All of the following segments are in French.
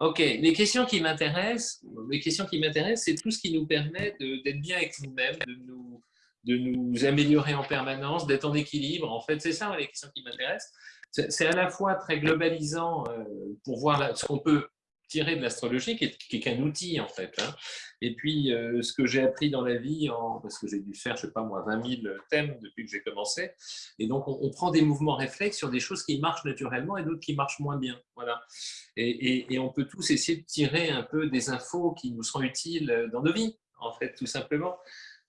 Ok, les questions qui m'intéressent, les questions qui m'intéressent, c'est tout ce qui nous permet d'être bien avec nous-mêmes, de nous, de nous améliorer en permanence, d'être en équilibre. En fait, c'est ça les questions qui m'intéressent. C'est à la fois très globalisant euh, pour voir ce qu'on peut tirer de l'astrologie, qui est, qu'un outil en fait. Hein. Et puis, euh, ce que j'ai appris dans la vie, en, parce que j'ai dû faire, je sais pas moi, 20 000 thèmes depuis que j'ai commencé, et donc on, prend des mouvements réflexes sur des choses qui marchent naturellement et d'autres qui marchent moins bien. Voilà. Et, et, on peut tous essayer de tirer un peu des infos qui nous seront utiles dans nos vies, en fait, tout simplement.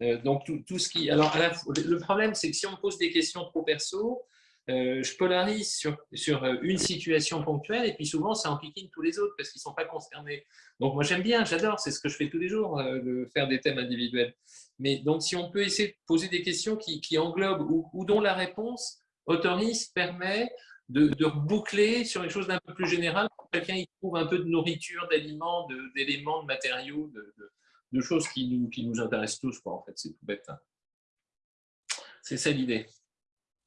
Euh, donc, tout, tout, ce qui... Alors, le problème, c'est que si on pose des questions trop perso, euh, je polarise sur, euh, une situation ponctuelle et puis souvent ça enquiquine tous les autres parce qu'ils ne sont pas concernés. Donc moi j'aime bien, j'adore, c'est ce que je fais tous les jours, euh, de faire des thèmes individuels. Mais donc si on peut essayer de poser des questions qui, englobent ou, dont la réponse autorise, permet de, de boucler sur une chose d'un peu plus que quelqu'un y trouve un peu de nourriture, d'aliments, d'éléments, de, matériaux, de, choses qui nous, qui nous intéressent tous. Quoi, en fait, c'est tout bête. Hein. C'est ça l'idée.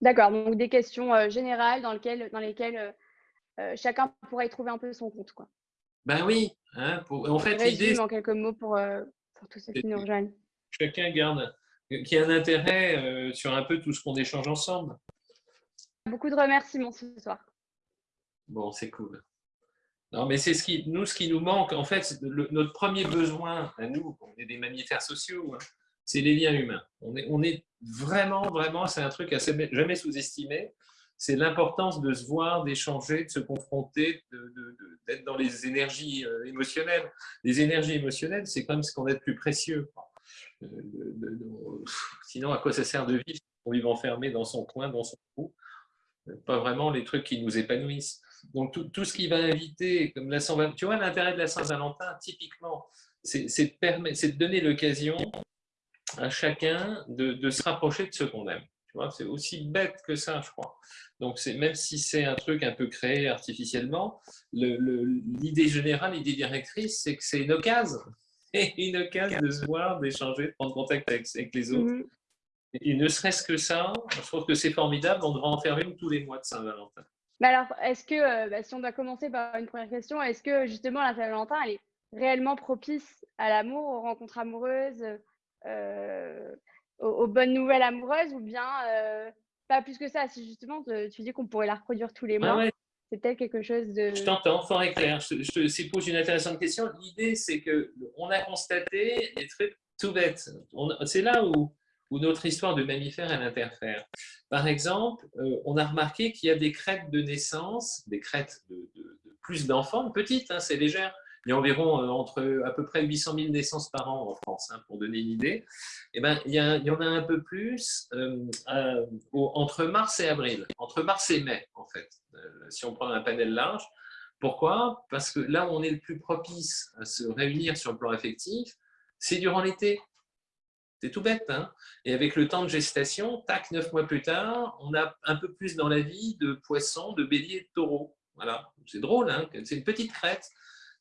D'accord, donc des questions euh, générales dans lesquelles, dans lesquelles euh, euh, chacun pourrait y trouver un peu son compte. Quoi. Ben oui, hein, en fait, l'idée. en quelques mots pour, pour tout ce qui nous rejoignent. Chacun garde, qui a un intérêt sur un peu tout ce qu'on échange ensemble. Beaucoup de remerciements ce soir. Bon, c'est cool. Non, mais c'est ce qui, nous, ce qui nous manque, en fait, notre premier besoin à nous, on est des mammifères sociaux, hein, c'est les liens humains. On est, on est vraiment, vraiment, c'est un truc assez jamais sous-estimé. C'est l'importance de se voir, d'échanger, de se confronter, d'être dans les énergies euh, émotionnelles. Les énergies émotionnelles, c'est comme ce qu'on a de plus précieux. Euh, sinon, à quoi ça sert de vivre On vit enfermé dans son coin, dans son trou? Pas vraiment les trucs qui nous épanouissent. Donc, tout, tout ce qui va inviter, comme la Saint tu vois, l'intérêt de la Saint-Valentin, typiquement, c'est de donner l'occasion à chacun de, se rapprocher de ce qu'on aime. C'est aussi bête que ça, je crois. Donc, même si c'est un truc un peu créé artificiellement, l'idée générale, l'idée directrice, c'est que c'est une occasion. Et une occasion de se voir, d'échanger, de prendre contact avec, les autres. Mm-hmm. Et ne serait-ce que ça, je trouve que c'est formidable. On devrait en faire une tous les mois de Saint-Valentin. Mais alors, est-ce que, euh, bah, si on doit commencer par une première question, est-ce que justement la Saint-Valentin, elle est réellement propice à l'amour, aux rencontres amoureuses euh, aux, bonnes nouvelles amoureuses ou bien euh, pas plus que ça Si justement tu dis qu'on pourrait la reproduire tous les mois, c'est peut-être quelque chose de. Je t'entends, fort et clair. Je, te pose une intéressante question. L'idée, c'est qu'on a constaté des trucs tout bêtes. C'est là où, où notre histoire de mammifère elle interfère. Par exemple, euh, on a remarqué qu'il y a des crêtes de naissance, des crêtes de, plus d'enfants, petites, hein, c'est légère, il y a environ euh, entre à peu près 800 000 naissances par an en France, hein, pour donner une idée. Et eh ben, il, y en a un peu plus euh, entre mars et avril, entre mars et mai, en fait, euh, si on prend un panel large. Pourquoi? Parce que là où on est le plus propice à se réunir sur le plan affectif, c'est durant l'été. C'est tout bête. Hein? Et avec le temps de gestation, tac, neuf mois plus tard, on a un peu plus dans la vie de poissons, de béliers, de taureaux. Voilà, c'est drôle, hein? C'est une petite crête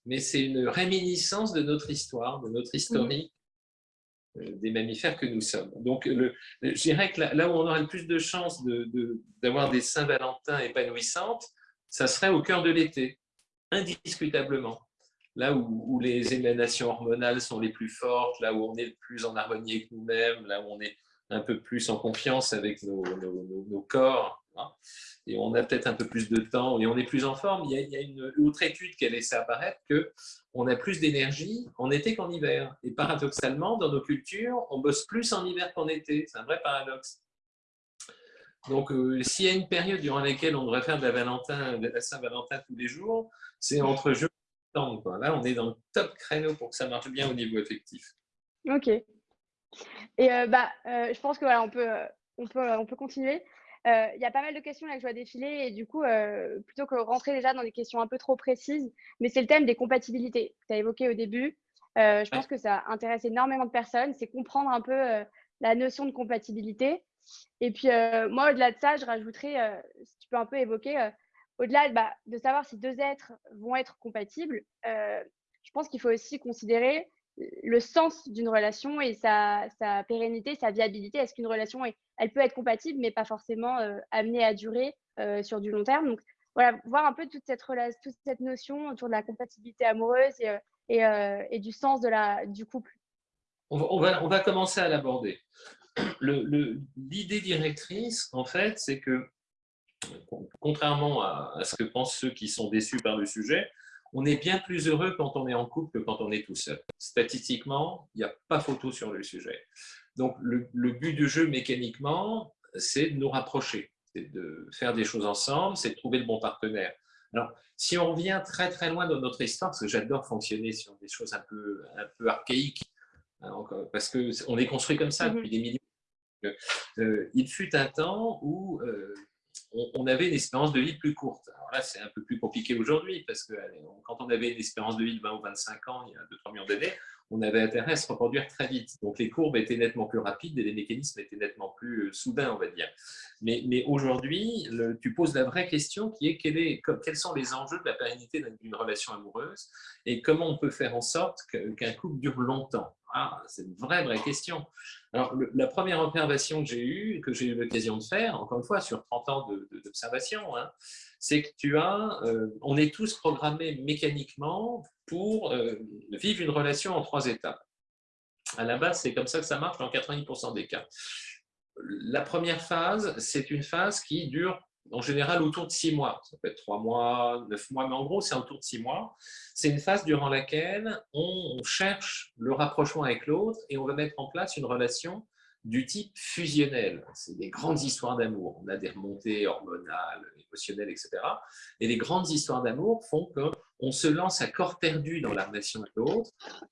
mais c'est une réminiscence de notre histoire, de notre historique euh, des mammifères que nous sommes. Donc, je dirais que là, où on aurait le plus de chances d'avoir des Saint-Valentin épanouissantes, ça serait au cœur de l'été, indiscutablement. Là où, les émanations hormonales sont les plus fortes, là où on est le plus en harmonie avec nous-mêmes, là où on est un peu plus en confiance avec nos corps. Hein et on a peut-être un peu plus de temps et on est plus en forme. Il y a, une autre étude qui a laissé apparaître qu'on a plus d'énergie en été qu'en hiver. Et paradoxalement, dans nos cultures, on bosse plus en hiver qu'en été. C'est un vrai paradoxe. Donc, euh, s'il y a une période durant laquelle on devrait faire de la, Saint-Valentin tous les jours, c'est entre juin et septembre. Là, on est dans le top créneau pour que ça marche bien au niveau effectif. Ok. Et euh, bah, euh, je pense que voilà, on peut, on peut, on peut continuer. Euh, il y a pas mal de questions là que je vois défiler et du coup, euh, plutôt que rentrer déjà dans des questions un peu trop précises, mais c'est le thème des compatibilités que tu as évoqué au début. Euh, je pense que ça intéresse énormément de personnes, c'est comprendre un peu la notion de compatibilité. Et puis, moi, au-delà de ça, je rajouterais, si tu peux un peu évoquer, au-delà bah, de savoir si deux êtres vont être compatibles, je pense qu'il faut aussi considérer le sens d'une relation et sa, pérennité, sa viabilité. Est-ce qu'une relation, elle peut être compatible, mais pas forcément euh, amenée à durer euh, sur du long terme? Donc, voilà, voir un peu toute cette, toute cette notion autour de la compatibilité amoureuse et, et, et du sens de la, du couple. On va, on va, commencer à l'aborder. L'idée directrice, en fait, c'est que, contrairement à, ce que pensent ceux qui sont déçus par le sujet, on est bien plus heureux quand on est en couple que quand on est tout seul. Statistiquement, il n'y a pas photo sur le sujet. Donc, le, but du jeu, mécaniquement, c'est de nous rapprocher, c'est de faire des choses ensemble, c'est de trouver le bon partenaire. Alors, si on revient très très loin dans notre histoire, parce que j'adore fonctionner sur des choses un peu, un peu archaïques, hein, parce qu'on est construit comme ça mm-hmm. depuis des milliers. Euh, il fut un temps où euh, on, avait une espérance de vie plus courte. Alors là, c'est un peu plus compliqué aujourd'hui, parce que quand on avait une espérance de vie de 20 ou 25 ans, il y a 2-3 millions d'années, on avait intérêt à se reproduire très vite. Donc les courbes étaient nettement plus rapides et les mécanismes étaient nettement plus euh, soudains, on va dire. Mais, mais aujourd'hui, tu poses la vraie question qui est, quels sont les enjeux de la pérennité d'une relation amoureuse et comment on peut faire en sorte qu'un couple dure longtemps? Ah, c'est une vraie, vraie question. Alors, la première observation que j'ai eue, que j'ai eu l'occasion de faire, encore une fois, sur 30 ans d'observation, hein, c'est que tu as, euh, on est tous programmés mécaniquement pour euh, vivre une relation en trois étapes. À la base, c'est comme ça que ça marche dans 90% des cas. La première phase, c'est une phase qui dure en général autour de six mois. Ça peut être trois mois, neuf mois, mais en gros, c'est autour de six mois. C'est une phase durant laquelle on cherche le rapprochement avec l'autre et on va mettre en place une relation du type fusionnel. C'est des grandes histoires d'amour. On a des remontées hormonales, émotionnelles, etc. Et les grandes histoires d'amour font qu'on se lance à corps perdu dans la relation avec l'autre.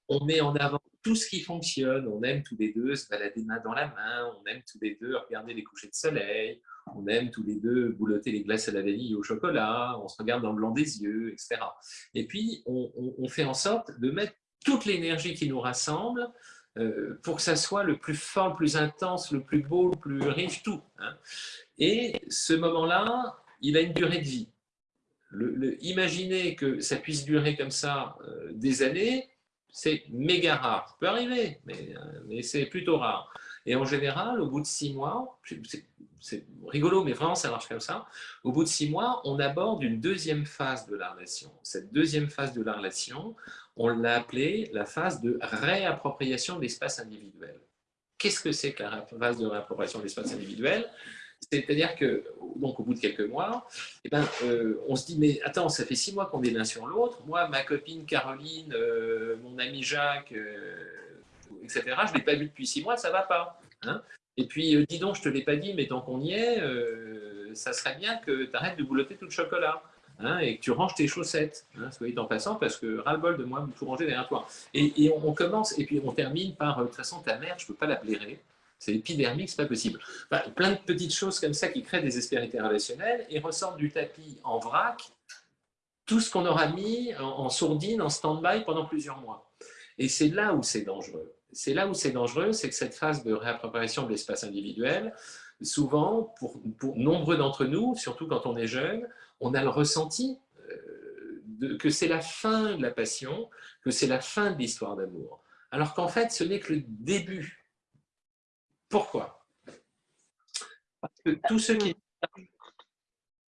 On met en avant tout ce qui fonctionne. On aime tous les deux se balader main dans la main. On aime tous les deux regarder les couchers de soleil on aime tous les deux boulotter les glaces à la vanille au chocolat, on se regarde dans le blanc des yeux, etc. Et puis, on, fait en sorte de mettre toute l'énergie qui nous rassemble euh, pour que ça soit le plus fort, le plus intense, le plus beau, le plus riche, tout. Hein. Et ce moment-là, il a une durée de vie. Le, imaginer que ça puisse durer comme ça euh, des années, c'est méga rare. Ça peut arriver, mais, euh, mais c'est plutôt rare. Et en général, au bout de six mois, c'est rigolo, mais vraiment, ça marche comme ça. Au bout de six mois, on aborde une deuxième phase de la relation. Cette deuxième phase de la relation, on l'a appelée la phase de réappropriation de l'espace individuel. Qu'est-ce que c'est que la phase de réappropriation de l'espace individuel? C'est-à-dire que, donc au bout de quelques mois, eh ben, euh, on se dit, mais attends, ça fait six mois qu'on est l'un sur l'autre. Moi, ma copine Caroline, euh, mon ami Jacques, euh, etc., je ne l'ai pas vu depuis six mois, ça ne va pas. Hein et puis, dis donc, je ne te l'ai pas dit, mais tant qu'on y est, ça serait bien que tu arrêtes de boulotter tout le chocolat. Hein, et que tu ranges tes chaussettes, hein, soit en passant, parce que ras-le-bol de moi, tout ranger derrière toi. Et, on, commence, et puis on termine par, de toute façon, ta mère, je ne peux pas la blairer, c'est épidermique, c'est pas possible. plein de petites choses comme ça qui créent des aspérités relationnelles et ressortent du tapis en vrac tout ce qu'on aura mis en, sourdine, en stand-by pendant plusieurs mois. Et c'est là où c'est dangereux c'est là où c'est dangereux, c'est que cette phase de réappropriation de l'espace individuel, souvent, pour, nombreux d'entre nous, surtout quand on est jeune, on a le ressenti euh, que c'est la fin de la passion, que c'est la fin de l'histoire d'amour. Alors qu'en fait, ce n'est que le début. Pourquoi? Parce que tous ceux qui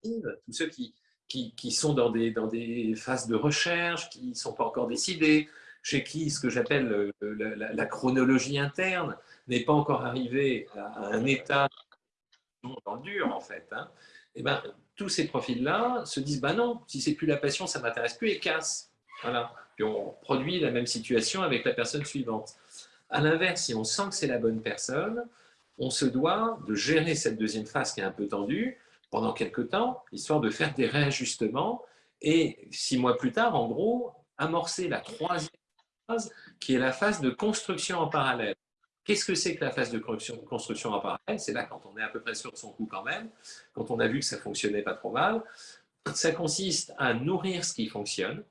tous ceux qui, qui, sont dans des, dans des phases de recherche, qui ne sont pas encore décidés, chez qui ce que j'appelle euh, la, chronologie interne n'est pas encore arrivé à un état dans dur, en fait, hein, eh ben, tous ces profils-là se disent bah non, si c'est plus la passion, ça ne m'intéresse plus et casse. Voilà. Puis on produit la même situation avec la personne suivante. À l'inverse, si on sent que c'est la bonne personne, on se doit de gérer cette deuxième phase qui est un peu tendue pendant quelques temps, histoire de faire des réajustements et six mois plus tard, en gros, amorcer la troisième qui est la phase de construction en parallèle. Qu'est-ce que c'est que la phase de construction en parallèle? C'est là quand on est à peu près sur son coup quand même, quand on a vu que ça fonctionnait pas trop mal. Ça consiste à nourrir ce qui fonctionne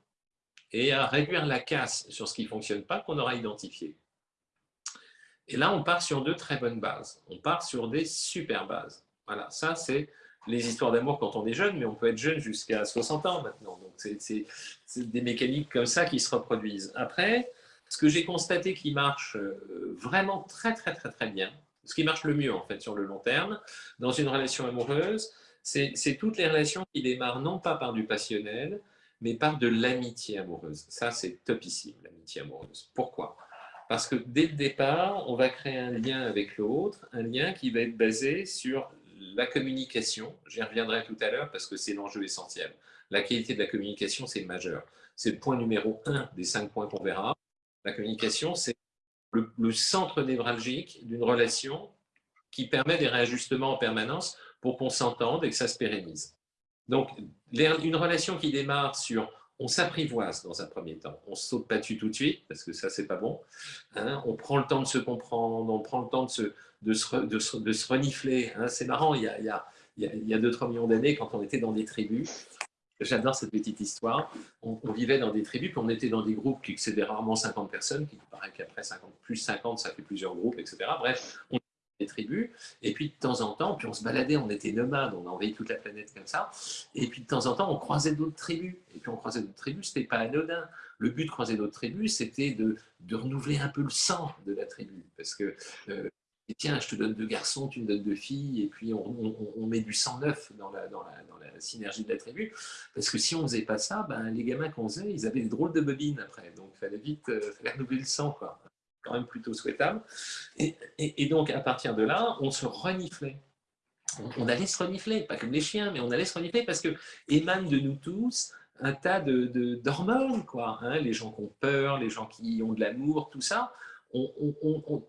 et à réduire la casse sur ce qui ne fonctionne pas qu'on aura identifié. Et là, on part sur deux très bonnes bases. On part sur des super bases. Voilà, ça c'est les histoires d'amour quand on est jeune, mais on peut être jeune jusqu'à 60 ans maintenant. Donc, c'est des mécaniques comme ça qui se reproduisent. Après, ce que j'ai constaté qui marche euh, vraiment très, très, très, très bien, ce qui marche le mieux en fait sur le long terme, dans une relation amoureuse, c'est toutes les relations qui démarrent non pas par du passionnel, mais par de l'amitié amoureuse. Ça, c'est topissime, l'amitié amoureuse. Pourquoi? Parce que dès le départ, on va créer un lien avec l'autre, un lien qui va être basé sur la communication. J'y reviendrai tout à l'heure parce que c'est l'enjeu essentiel. La qualité de la communication, c'est majeur. C'est le point numéro un des cinq points qu'on verra. La communication, c'est le, centre névralgique d'une relation qui permet des réajustements en permanence pour qu'on s'entende et que ça se pérennise. Donc, une relation qui démarre sur on s'apprivoise dans un premier temps, on saute pas dessus tout de suite, parce que ça, c'est pas bon. Hein. on prend le temps de se comprendre, on prend le temps de se, de se, de se, renifler. Hein. c'est marrant, il y a, il y a, il y a 2-3 millions d'années, quand on était dans des tribus, j'adore cette petite histoire, on, vivait dans des tribus, puis on était dans des groupes qui excédaient rarement 50 personnes, qui paraît qu'après 50, plus 50, ça fait plusieurs groupes, etc. Bref, on des tribus, et puis de temps en temps, puis on se baladait, on était nomades, on envahit toute la planète comme ça, et puis de temps en temps, on croisait d'autres tribus, et puis on croisait d'autres tribus, c'était pas anodin. Le but de croiser d'autres tribus, c'était de, de, renouveler un peu le sang de la tribu, parce que euh, tiens, je te donne deux garçons, tu me donnes deux filles, et puis on, met du sang neuf dans la, dans, la, dans la, synergie de la tribu. Parce que si on ne faisait pas ça, ben, les gamins qu'on faisait, ils avaient des drôles de bobines après. Donc il fallait vite euh, faire renouveler le sang. Quoi quand même plutôt souhaitable. Et, donc, à partir de là, on se reniflait. On, allait se renifler, pas comme les chiens, mais on allait se renifler parce que émane de nous tous un tas de d'hormones, quoi. Hein. les gens qui ont peur, les gens qui ont de l'amour, tout ça.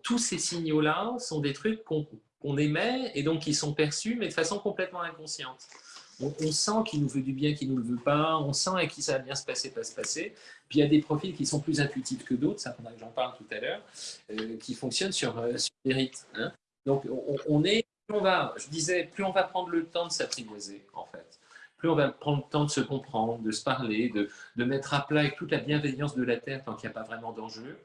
Tous ces signaux-là sont des trucs qu'on émet et donc qui sont perçus, mais de façon complètement inconsciente on, sent qu'il nous veut du bien, qu'il ne nous le veut pas, on sent à qui ça va bien se passer, pas se passer. Puis il y a des profils qui sont plus intuitifs que d'autres, ça faudra que j'en parle tout à l'heure, euh, qui fonctionnent sur, euh, sur rites. Hein. Donc on, est, plus on va, je disais, plus on va prendre le temps de s'apprivoiser, en fait plus on va prendre le temps de se comprendre, de se parler, de, de mettre à plat avec toute la bienveillance de la Terre tant qu'il n'y a pas vraiment d'enjeu,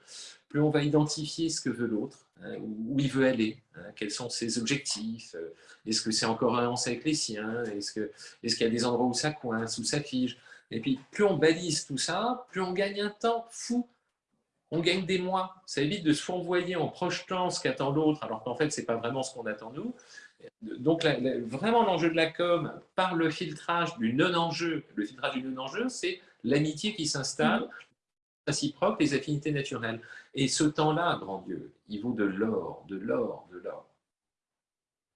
plus on va identifier ce que veut l'autre, hein, où il veut aller, hein, quels sont ses objectifs, euh, est-ce que c'est en cohérence avec les siens, est-ce qu'il y a des endroits où ça coince, où ça fige. Et puis, plus on balise tout ça, plus on gagne un temps fou. On gagne des mois. Ça évite de se fourvoyer en projetant ce qu'attend l'autre, alors qu'en fait, ce n'est pas vraiment ce qu'on attend nous. Donc, vraiment, l'enjeu de la com, par le filtrage du non-enjeu, le filtrage du non-enjeu, c'est l'amitié qui s'installe, réciproque, les affinités naturelles. Et ce temps-là, grand Dieu, il vaut de l'or, de l'or, de l'or.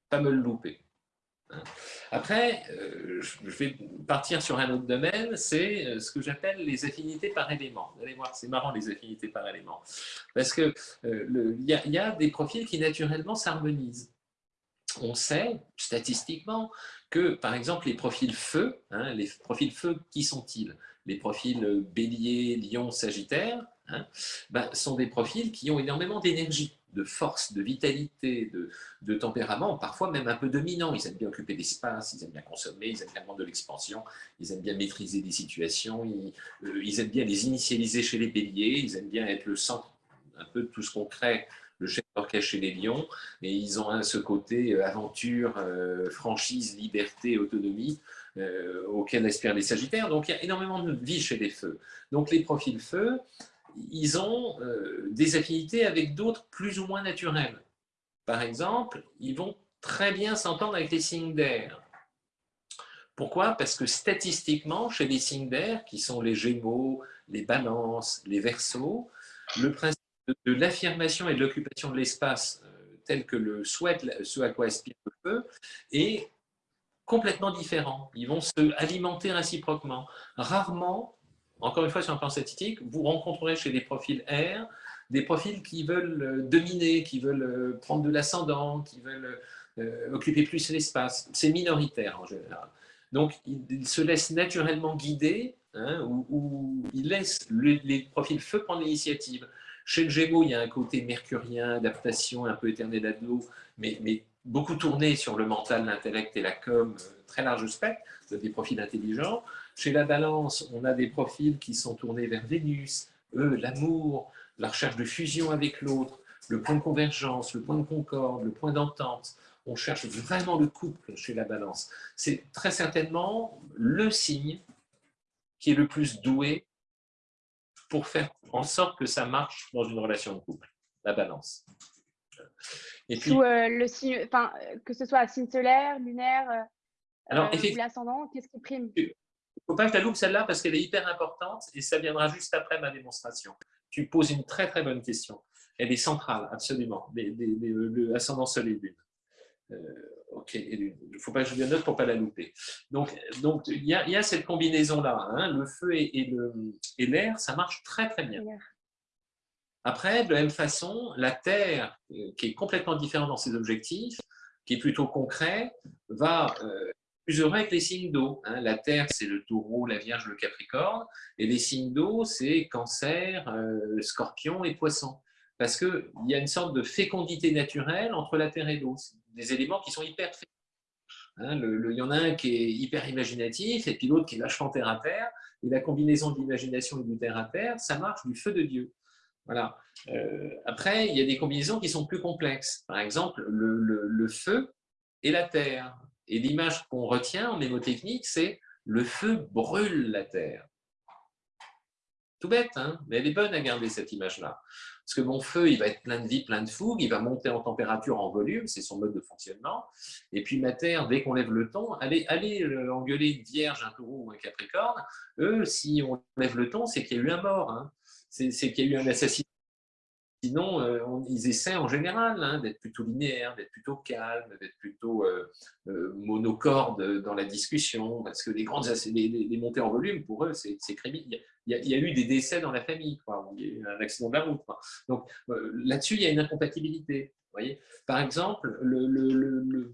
Pas me le louper. Hein. Après, euh, je vais partir sur un autre domaine, c'est euh, ce que j'appelle les affinités par élément. Vous allez voir, c'est marrant les affinités par élément. Parce qu'il euh, y, a des profils qui naturellement s'harmonisent. On sait, statistiquement, que par exemple les profils feu, hein, les profils feu, qui sont-ils? Les profils euh, bélier, lion, sagittaire, hein, bah, sont des profils qui ont énormément d'énergie, de force, de vitalité, de, tempérament, parfois même un peu dominant. Ils aiment bien occuper l'espace, ils aiment bien consommer, ils aiment bien de l'expansion, ils aiment bien maîtriser des situations, euh, ils, aiment bien les initialiser chez les béliers, ils aiment bien être le centre un peu de tout ce qu'on crée le chef d'orchestre chez les lions, et ils ont ce côté euh, aventure, franchise, liberté, autonomie, euh, auxquels aspirent les Sagittaires. Donc il y a énormément de vie chez les feux. Donc les profils feux, ils ont euh, des affinités avec d'autres plus ou moins naturels. Par exemple, ils vont très bien s'entendre avec les signes d'air. Pourquoi? Parce que statistiquement, chez les signes d'air, qui sont les Gémeaux, les Balances, les Verseaux, le principe de l'affirmation et de l'occupation de l'espace euh, tel que le souhaite, ce à quoi aspire le feu, est complètement différents. Ils vont se alimenter réciproquement. Rarement, encore une fois sur un plan statistique, vous rencontrerez chez des profils R des profils qui veulent euh, dominer, qui veulent euh, prendre de l'ascendant, qui veulent occuper plus l'espace. C'est minoritaire en général. Donc, ils se laissent naturellement guider hein, ou, ils laissent les profils feu prendre l'initiative. Chez le Gémeaux, il y a un côté mercurien, adaptation, un peu éternel mais, mais beaucoup tourné sur le mental, l'intellect et la com, euh, très large spectre, des profils intelligents. Chez la balance, on a des profils qui sont tournés vers Vénus, eux, l'amour, la recherche de fusion avec l'autre, le point de convergence, le point de concorde, le point d'entente. On cherche vraiment le couple chez la balance. C'est très certainement le signe qui est le plus doué pour faire en sorte que ça marche dans une relation de couple, la balance. Et puis, Sous, euh, le signe, enfin, que ce soit signe solaire, lunaire, Alors, ou l'ascendant, qu'est-ce qui prime? Il ne faut pas que tu la celle-là parce qu'elle est hyper importante et ça viendra juste après ma démonstration. Tu poses une très très bonne question. Elle est centrale, absolument, l'ascendant soleil lune. Euh, ok, il ne faut pas que je note pour ne pas la louper. Donc, donc il, y a, cette combinaison-là, hein, le feu et, et l'air, ça marche très très bien. Après, de la même façon, la Terre, euh, qui est complètement différente dans ses objectifs, qui est plutôt concret, va euh, plus heureux avec les signes d'eau. Hein. La Terre, c'est le taureau, la Vierge, le Capricorne, et les signes d'eau, c'est Cancer, euh, Scorpion et Poisson. Parce qu'il y a une sorte de fécondité naturelle entre la Terre et l'eau. Des éléments qui sont hyper Hein, il y en a un qui est hyper imaginatif et puis l'autre qui est vachement terre à terre. Et la combinaison de l'imagination et du terre à terre, ça marche du feu de Dieu. Voilà. Euh, après, il y a des combinaisons qui sont plus complexes. Par exemple, le, feu et la terre. Et l'image qu'on retient en mémotechnique, c'est le feu brûle la terre. Tout bête, hein mais elle est bonne à garder cette image-là. Parce que mon feu, il va être plein de vie, plein de fougue, il va monter en température, en volume, c'est son mode de fonctionnement. Et puis ma terre, dès qu'on lève le ton, allez, allez euh, engueuler une vierge, un taureau ou un capricorne, eux, si on lève le ton, c'est qu'il y a eu un mort. Hein c'est qu'il y a eu un assassinat. Sinon, euh, ils essaient en général hein, d'être plutôt linéaires, d'être plutôt calmes, d'être plutôt euh, euh, monocordes dans la discussion, parce que les grandes les, montées en volume, pour eux, c'est criminel. Il, y a eu des décès dans la famille, quoi, un accident de la route. Donc là-dessus, il y a une incompatibilité. Voyez Par exemple, le, le,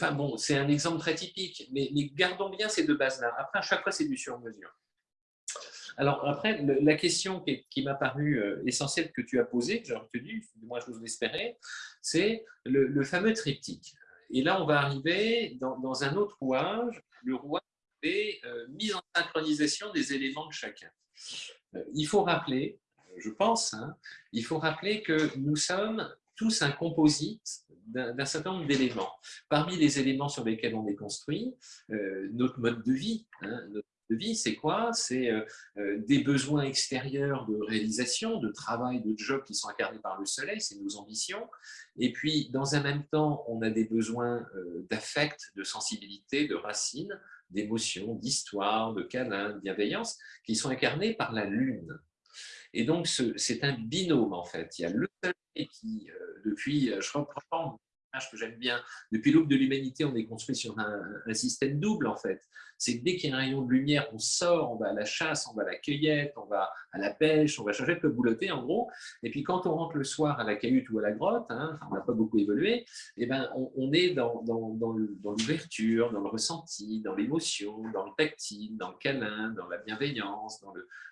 enfin, bon, c'est un exemple très typique, mais, mais gardons bien ces deux bases-là. Après, à chaque fois, c'est du sur-mesure. Alors après, la question qui, m'a paru euh, essentielle que tu as posée, que j'ai retenue, moi je vous l'espérais, c'est le, fameux triptyque. Et là, on va arriver dans, un autre rouage, le rouage des euh, mise en synchronisation des éléments de chacun. Euh, il faut rappeler, je pense, hein, il faut rappeler que nous sommes tous un composite d'un certain nombre d'éléments. Parmi les éléments sur lesquels on est construit, notre mode de vie, hein, vie, c'est quoi? C'est euh, euh, des besoins extérieurs de réalisation, de travail, de job qui sont incarnés par le soleil, c'est nos ambitions. Et puis, dans un même temps, on a des besoins euh, d'affect, de sensibilité, de racines, d'émotions, d'histoire, de câlin, de bienveillance, qui sont incarnés par la lune. Et donc, c'est un binôme, en fait. Il y a le soleil qui, depuis, je reprends que j'aime bien. Depuis l'aube de l'humanité, on est construit sur un, système double, en fait. C'est que dès qu'il y a un rayon de lumière, on sort, on va à la chasse, on va à la cueillette, on va à la pêche, on va chercher de boulotter, en gros. Et puis, quand on rentre le soir à la cahute ou à la grotte, hein, on n'a pas beaucoup évolué, et eh ben, on, est dans, l'ouverture, dans, le ressenti, dans l'émotion, dans le tactile, dans le câlin, dans la bienveillance,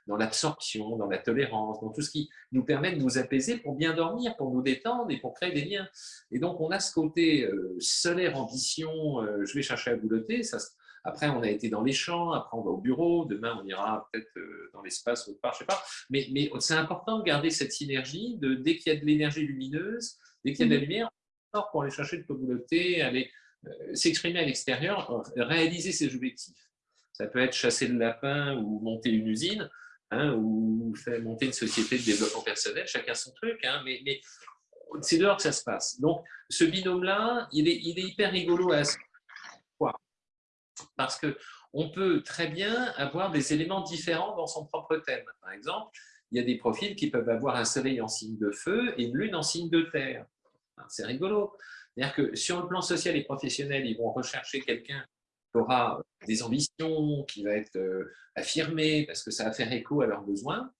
dans l'absorption, dans, la tolérance, dans tout ce qui nous permet de nous apaiser pour bien dormir, pour nous détendre et pour créer des liens. Et donc, on a côté euh, solaire, ambition, euh, je vais chercher à boulotter. Ça, après, on a été dans les champs, après on va au bureau, demain on ira peut-être euh, dans l'espace autre part, je sais pas. Mais, mais c'est important de garder cette synergie de dès qu'il y a de l'énergie lumineuse, dès qu'il y a de la mhm. lumière, on sort pour aller chercher de boulotter, aller s'exprimer à l'extérieur, réaliser ses objectifs. Ça peut être chasser le lapin ou monter une usine, hein, ou faire monter une société de développement personnel, chacun son truc, hein, mais, mais c'est dehors que ça se passe. Donc, ce binôme-là, il est, il est, hyper rigolo à Pourquoi Parce qu'on peut très bien avoir des éléments différents dans son propre thème. Par exemple, il y a des profils qui peuvent avoir un soleil en signe de feu et une lune en signe de terre. C'est rigolo. C'est-à-dire que sur le plan social et professionnel, ils vont rechercher quelqu'un qui aura des ambitions, qui va être euh, affirmé parce que ça va faire écho à leurs besoins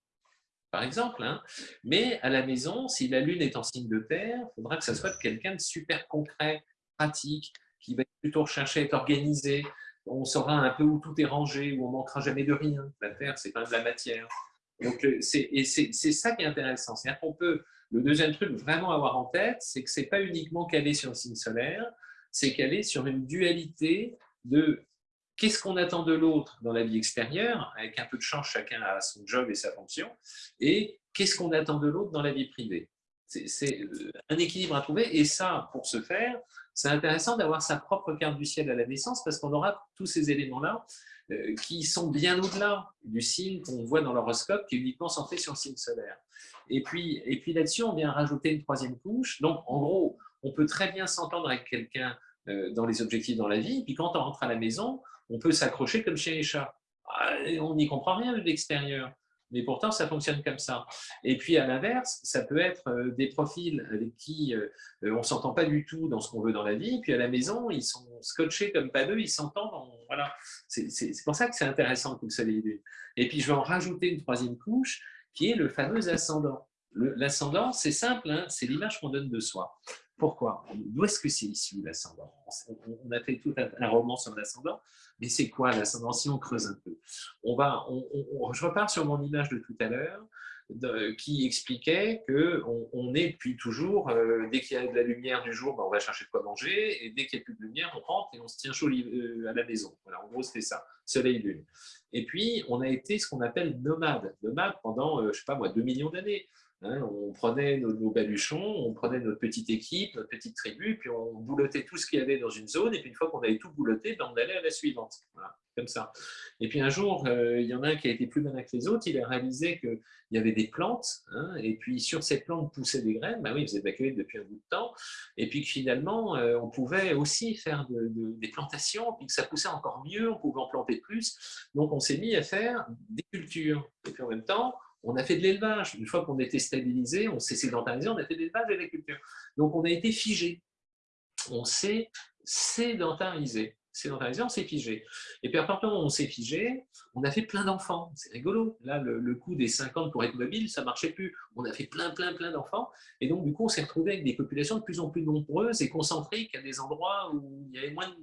par exemple. Hein. Mais à la maison, si la Lune est en signe de terre, il faudra que ça soit quelqu'un de super concret, pratique, qui va plutôt rechercher être organisé. On saura un peu où tout est rangé, où on manquera jamais de rien. La Terre, c'est pas de la matière. Donc, c'est ça qui est intéressant. C'est-à-dire qu'on peut, le deuxième truc vraiment avoir en tête, c'est que c'est pas uniquement calé sur le signe solaire, c'est calé sur une dualité de Qu'est-ce qu'on attend de l'autre dans la vie extérieure, avec un peu de chance, chacun a son job et sa fonction, et qu'est-ce qu'on attend de l'autre dans la vie privée C'est euh, un équilibre à trouver, et ça, pour ce faire, c'est intéressant d'avoir sa propre carte du ciel à la naissance, parce qu'on aura tous ces éléments-là euh, qui sont bien au-delà du signe qu'on voit dans l'horoscope, qui est uniquement centré sur le signe solaire. Et puis, et puis là-dessus, on vient rajouter une troisième couche. Donc, en gros, on peut très bien s'entendre avec quelqu'un dans les objectifs dans la vie. Et puis quand on rentre à la maison, on peut s'accrocher comme chez les chats. Ah, on n'y comprend rien de l'extérieur mais pourtant ça fonctionne comme ça. Et puis à l'inverse, ça peut être euh, des profils avec qui euh, euh, on ne s'entend pas du tout dans ce qu'on veut dans la vie, puis à la maison, ils sont scotchés comme pas deux, ils s'entendent. Voilà. C'est pour ça que c'est intéressant tout le soleil et Et puis je vais en rajouter une troisième couche, qui est le fameux ascendant. L'ascendant, c'est simple, hein, c'est l'image qu'on donne de soi. Pourquoi? D'où est-ce que c'est issu l'ascendant? On, a fait tout un, roman sur l'ascendant, mais c'est quoi l'ascendant? Si on creuse un peu, on va, je repars sur mon image de tout à l'heure qui expliquait qu'on on est depuis toujours, euh, dès qu'il y a de la lumière du jour, ben, on va chercher de quoi manger, et dès qu'il n'y a plus de lumière, on rentre et on se tient chaud euh, à la maison. Voilà, en gros, c'était ça, soleil-lune. Et puis, on a été ce qu'on appelle nomade, nomade pendant, euh, je sais pas moi, 2 millions d'années. Hein, on prenait nos, baluchons, on prenait notre petite équipe, notre petite tribu, puis on boulottait tout ce qu'il y avait dans une zone, et puis une fois qu'on avait tout boulotté, ben on allait à la suivante. Voilà, comme ça. Et puis un jour, euh, il y en a un qui a été plus malin que les autres, il a réalisé qu'il y avait des plantes, hein, et puis sur ces plantes poussaient des graines, ben oui, vous évacuez depuis un bout de temps, et puis que finalement, euh, on pouvait aussi faire des plantations, puis que ça poussait encore mieux, on pouvait en planter plus. Donc on s'est mis à faire des cultures. Et puis en même temps, on a fait de l'élevage. Une fois qu'on était stabilisé, on s'est sédentarisé, on a fait de l'élevage et de l'agriculture. Donc, on a été figé. On s'est sédentarisé. Sédentarisé, on s'est figé. Et puis, à partir du moment où on s'est figé, on a fait plein d'enfants. C'est rigolo. Là, le, coup des 50 pour être mobile, ça ne marchait plus. On a fait plein, plein, plein d'enfants. Et donc, du coup, on s'est retrouvé avec des populations de plus en plus nombreuses et concentriques à des endroits où il y avait moins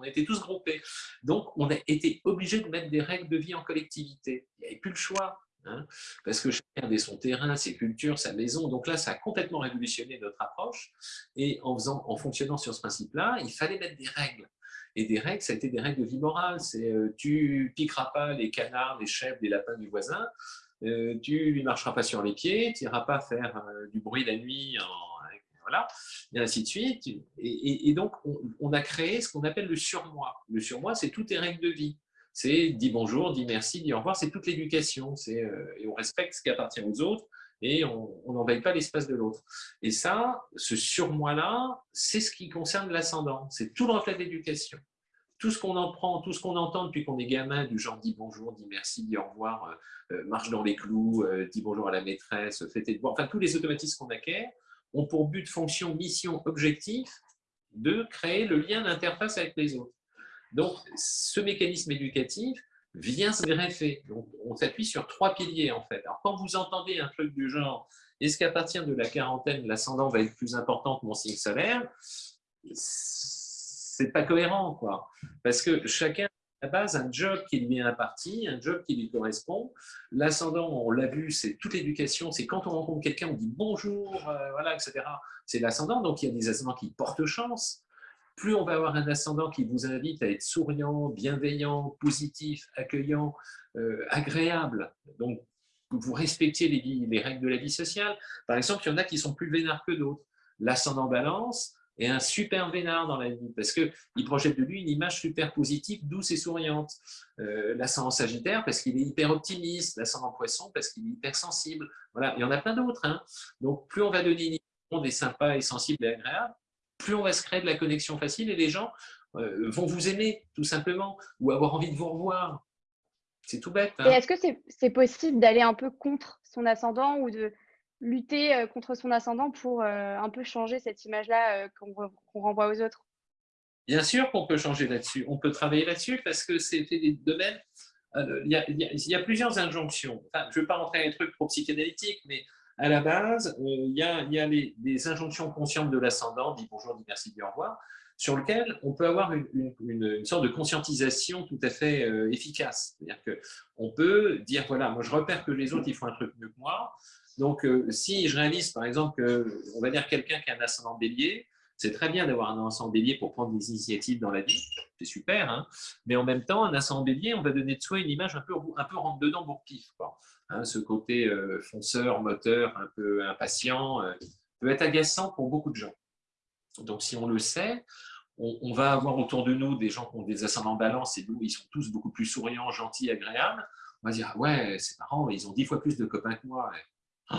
on était tous groupés. Donc, on a été obligé de mettre des règles de vie en collectivité. Il n'y avait plus le choix. Hein, parce que chacun avait son terrain, ses cultures, sa maison. Donc là, ça a complètement révolutionné notre approche. Et en, faisant, en fonctionnant sur ce principe-là, il fallait mettre des règles. Et des règles, ça a été des règles de vie morale. C'est euh, tu piqueras pas les canards, les chèvres, les lapins du voisin. Euh, tu lui marcheras pas sur les pieds. Tu n'iras pas faire euh, du bruit la nuit. voilà, et ainsi de suite. Et, donc, on, on, a créé ce qu'on appelle le surmoi. Le surmoi, c'est toutes les règles de vie c'est dis bonjour, dis merci, dis au revoir, c'est toute l'éducation. Euh, et on respecte ce qui appartient aux autres et on n'envahit pas l'espace de l'autre. Et ça, ce surmoi-là, c'est ce qui concerne l'ascendant. C'est tout le reflet de l'éducation. Tout ce qu'on en prend, tout ce qu'on entend depuis qu'on est gamin, du genre dis bonjour, dis merci, dis au revoir, euh, euh, marche dans les clous, dis bonjour à la maîtresse, fais tes devoirs, enfin tous les automatismes qu'on acquiert ont pour but, fonction, mission, objectif de créer le lien d'interface avec les autres. Donc, ce mécanisme éducatif vient se greffer. On s'appuie sur trois piliers, en fait. Alors, quand vous entendez un truc du genre « est-ce qu'à partir de la quarantaine, l'ascendant va être plus important que mon signe solaire ?» c'est pas cohérent, quoi. Parce que chacun à la base un job qui lui est imparti, un job qui lui correspond. L'ascendant, on l'a vu, c'est toute l'éducation, c'est quand on rencontre quelqu'un, on dit bonjour, euh, voilà, etc. C'est l'ascendant, donc il y a des ascendants qui portent chance, plus on va avoir un ascendant qui vous invite à être souriant, bienveillant, positif, accueillant, euh, agréable. Donc, vous respectiez les, règles de la vie sociale. Par exemple, il y en a qui sont plus vénards que d'autres. L'ascendant balance est un super vénard dans la vie parce qu'il projette de lui une image super positive, douce et souriante. Euh, l'ascendant sagittaire parce qu'il est hyper optimiste. L'ascendant poisson parce qu'il est hyper sensible. Voilà, il y en a plein d'autres. Hein. Donc, plus on va donner une image des sympas et sensible et agréable, plus on va se créer de la connexion facile et les gens euh, vont vous aimer, tout simplement, ou avoir envie de vous revoir. C'est tout bête. Hein. Et est-ce que c'est possible d'aller un peu contre son ascendant ou de lutter euh, contre son ascendant pour euh, un peu changer cette image-là qu'on renvoie aux autres? Bien sûr qu'on peut changer là-dessus. On peut travailler là-dessus parce que c'est des domaines. Il y, a, il y, a, plusieurs injonctions. je ne veux pas rentrer dans les trucs trop psychanalytiques, mais à la base, euh, il y a, les, injonctions conscientes de l'ascendant, dit bonjour, dit merci, dit au revoir, sur lequel on peut avoir une, sorte de conscientisation tout à fait euh, efficace. C'est-à-dire qu'on peut dire, voilà, moi je repère que les autres, ils font un truc mieux que moi. Donc, euh, si je réalise, par exemple, que, on va dire quelqu'un qui a un ascendant bélier, c'est très bien d'avoir un ascendant bélier pour prendre des initiatives dans la vie, c'est super, hein mais en même temps, un ascendant bélier, on va donner de soi une image un peu, un peu rentre-dedans bourre-pif. Hein, ce côté euh, fonceur, moteur, un peu impatient, euh, peut être agaçant pour beaucoup de gens. Donc, si on le sait, on, va avoir autour de nous des gens qui ont des ascendants balance et nous, ils sont tous beaucoup plus souriants, gentils, agréables. On va dire, ah ouais, c'est marrant, ils ont dix fois plus de copains que moi. oh,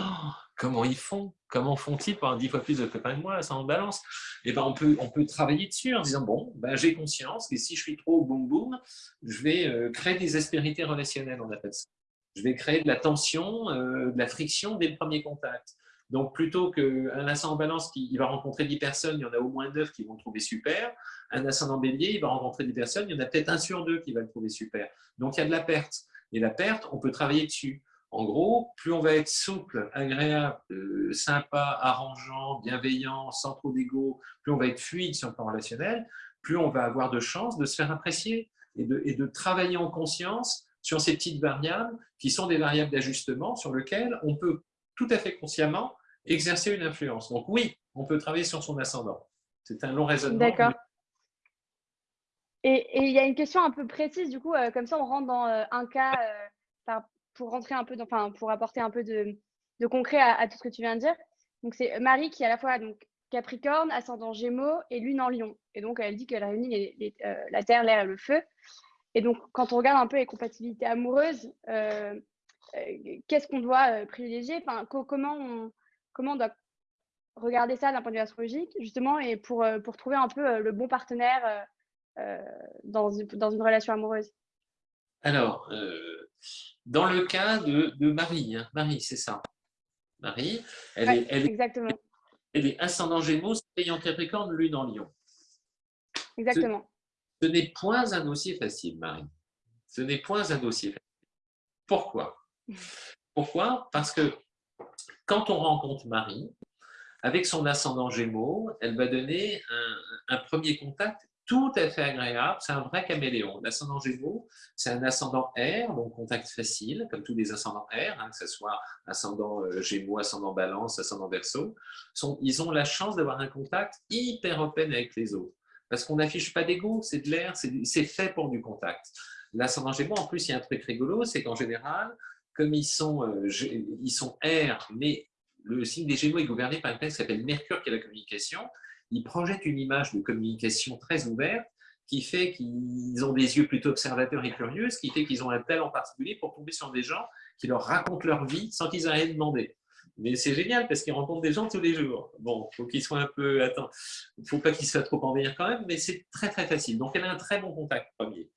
comment ils font? Comment font-ils pour avoir 10 fois plus de copains que moi, en balance? Et eh ben on, peut, on peut travailler dessus en disant, bon, ben, j'ai conscience que si je suis trop boum boum, je vais euh, créer des aspérités relationnelles, on appelle ça. Je vais créer de la tension, euh, de la friction dès le premier contact. Donc, plutôt qu'un ascendant balance qui va rencontrer 10 personnes, il y en a au moins 9 qui vont le trouver super. Un ascendant bélier, il va rencontrer 10 personnes, il y en a peut-être un sur deux qui va le trouver super. Donc, il y a de la perte. Et la perte, on peut travailler dessus. En gros, plus on va être souple, agréable, euh, sympa, arrangeant, bienveillant, sans trop d'ego, plus on va être fluide sur le plan relationnel, plus on va avoir de chances de se faire apprécier et de travailler en conscience sur ces petites variables qui sont des variables d'ajustement sur lesquelles on peut tout à fait consciemment exercer une influence. Donc oui, on peut travailler sur son ascendant. C'est un long raisonnement. D'accord. Et, il y a une question un peu précise, du coup, euh, comme ça on rentre dans euh, un cas, euh, pour rentrer un peu, enfin, pour apporter un peu de, concret à, tout ce que tu viens de dire. Donc c'est Marie qui est à la fois donc, Capricorne, ascendant Gémeaux et Lune en Lion. Et donc elle dit qu'elle réunit la terre, l'air et le feu. Et donc quand on regarde un peu les compatibilités amoureuses, qu'est-ce qu'on doit privilégier? Enfin, Comment on, comment on doit regarder ça d'un point de vue astrologique, justement, et pour, euh, pour trouver un peu euh, le bon partenaire euh, dans, dans une relation amoureuse? Alors, dans le cas de, de Marie, hein, Marie, c'est ça. Marie, elle, est, elle, exactement. elle est ascendant Gémeaux, ayant Capricorne, lune en Lion. Exactement. Ce, n'est point un dossier facile, Marie. Ce n'est point un dossier facile. Pourquoi? Pourquoi? Parce que quand on rencontre Marie, avec son ascendant Gémeaux, elle va donner un, premier contact tout à fait agréable. C'est un vrai caméléon. L'ascendant Gémeaux, c'est un ascendant air, donc contact facile, comme tous les ascendants air, hein, que ce soit ascendant euh, Gémeaux, ascendant Balance, ascendant Verseau. ils ont la chance d'avoir un contact hyper open avec les autres. Parce qu'on n'affiche pas d'ego, c'est de l'air, c'est fait pour du contact. L'ascendant Gémeaux, en plus, il y a un truc rigolo, c'est qu'en général, comme ils sont, euh, ils sont air, mais le signe des Gémeaux est gouverné par une planète qui s'appelle Mercure, qui est la communication, ils projettent une image de communication très ouverte qui fait qu'ils ont des yeux plutôt observateurs et curieux, qui fait qu'ils ont un talent particulier pour tomber sur des gens qui leur racontent leur vie sans qu'ils aient rien demandé. Mais c'est génial parce qu'ils rencontrent des gens tous les jours. Bon, faut qu'ils soient un peu... Attends, faut pas qu'ils fassent trop envahir quand même, mais c'est très très facile. Donc elle a un très bon contact premier.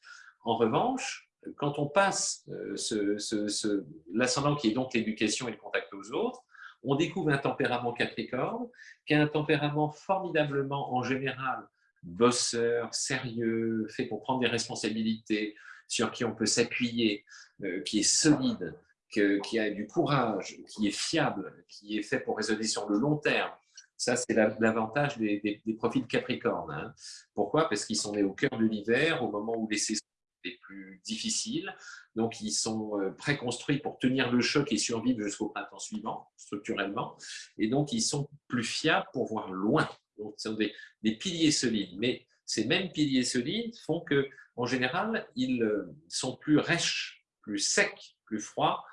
En revanche, quand on passe euh, ce, l'ascendant qui est donc l'éducation et le contact aux autres, on découvre un tempérament capricorne, qui a un tempérament formidablement, en général, bosseur, sérieux, fait pour prendre des responsabilités, sur qui on peut s'appuyer, euh, qui est solide, qui a du courage, qui est fiable, qui est fait pour raisonner sur le long terme. Ça, c'est l'avantage des, profils capricornes. Hein. Pourquoi? Parce qu'ils sont nés au cœur de l'hiver, au moment où les saisons les plus difficiles. Donc, ils sont euh, préconstruits pour tenir le choc et survivre jusqu'au printemps suivant, structurellement. Et donc, ils sont plus fiables pour voir loin. Donc, ce sont des, piliers solides. Mais ces mêmes piliers solides font que, en général, ils euh, sont plus rêches, plus secs, plus froids,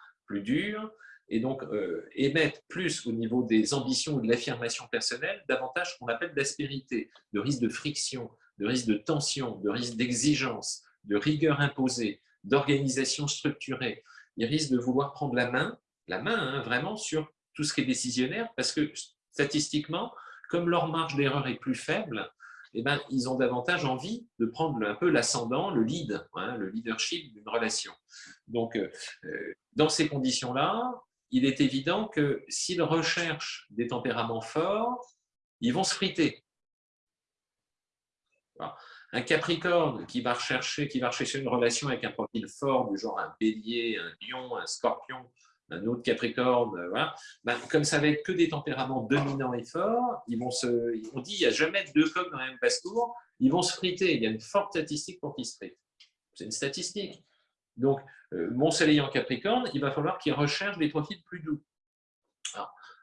plus et donc euh, émettent plus au niveau des ambitions ou de l'affirmation personnelle davantage qu'on appelle d'aspérité, de risque de friction, de risque de tension, de risque d'exigence, de rigueur imposée, d'organisation structurée. Ils risquent de vouloir prendre la main, la main hein, vraiment sur tout ce qui est décisionnaire, parce que statistiquement, comme leur marge d'erreur est plus faible, eh ben, ils ont davantage envie de prendre un peu l'ascendant, le lead, hein, le leadership d'une relation. Donc, euh, euh, dans ces conditions-là, il est évident que s'ils recherchent des tempéraments forts, ils vont se friter. Un Capricorne qui va, rechercher, qui va rechercher une relation avec un profil fort, du genre un bélier, un lion, un scorpion, un autre Capricorne, euh. Ben, comme ça va être que des tempéraments dominants et forts, ils vont se, on dit il n'y a jamais deux coqs dans la même passe-tour, ils vont se friter. Il y a une forte statistique pour qu'ils se fritent. C'est une statistique. Donc, euh, mon soleil en Capricorne, il va falloir qu'ils recherchent des profils plus doux.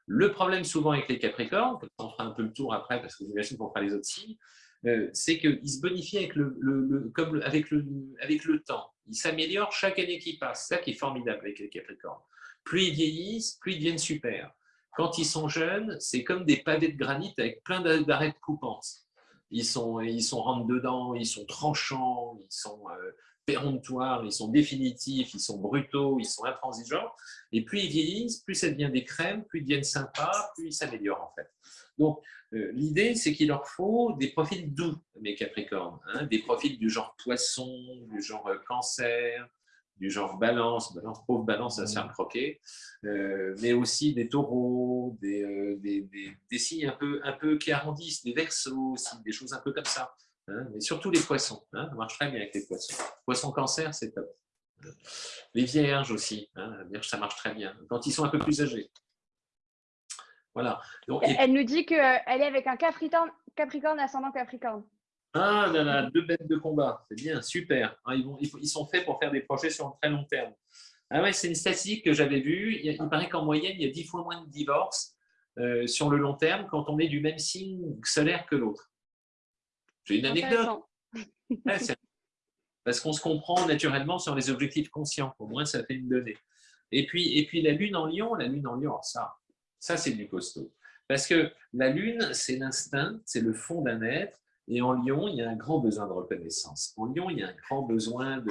le problème souvent avec les Capricornes, on fera un peu le tour après parce que j'imagine qu'on fera les autres signes, euh, c'est qu'il se bonifie avec le, comme avec, le, avec le temps. Il s'améliore chaque année qui passe. C'est ça qui est formidable avec les Capricornes. Plus ils vieillissent, plus ils deviennent super. Quand ils sont jeunes, c'est comme des pavés de granit avec plein d'arêtes coupantes. Ils sont, ils sont rentrent dedans, ils sont tranchants, ils sont euh, péremptoires, ils sont définitifs, ils sont brutaux, ils sont intransigeants. Et plus ils vieillissent, plus ça devient des crèmes, plus ils deviennent sympas, plus ils s'améliorent en fait. Donc, euh, l'idée, c'est qu'il leur faut des profils doux, mes Capricornes, hein, des profils du genre poisson, du genre euh, cancer, du genre balance, balance pauvre balance, ça se croquer, euh, mais aussi des taureaux, des, des, signes un peu, un peu qui arrondissent, des versos aussi, des choses un peu comme ça. Hein, mais surtout les poissons, hein, ça marche très bien avec les poissons. Poisson cancer, c'est top. Les vierges aussi, hein, ça marche très bien, quand ils sont un peu plus âgés. Voilà. Elle nous dit qu'elle est avec un Capricorne, Capricorne ascendant Capricorne. Ah là là, deux bêtes de combat, c'est bien, super. Ah, ils, vont, ils, sont faits pour faire des projets sur un très long terme. Ah ouais, c'est une statistique que j'avais vue. Il, paraît qu'en moyenne, il y a dix fois moins de divorces euh, sur le long terme quand on est du même signe solaire que l'autre. J'ai une anecdote. parce qu'on se comprend naturellement sur les objectifs conscients. Au moins, ça fait une donnée. Et puis, et puis la lune en lion, la lune en lion, ça, ça, c'est du costaud. Parce que la lune, c'est l'instinct, c'est le fond d'un être. Et en lion, il y a un grand besoin de reconnaissance. En lion, il y a un grand besoin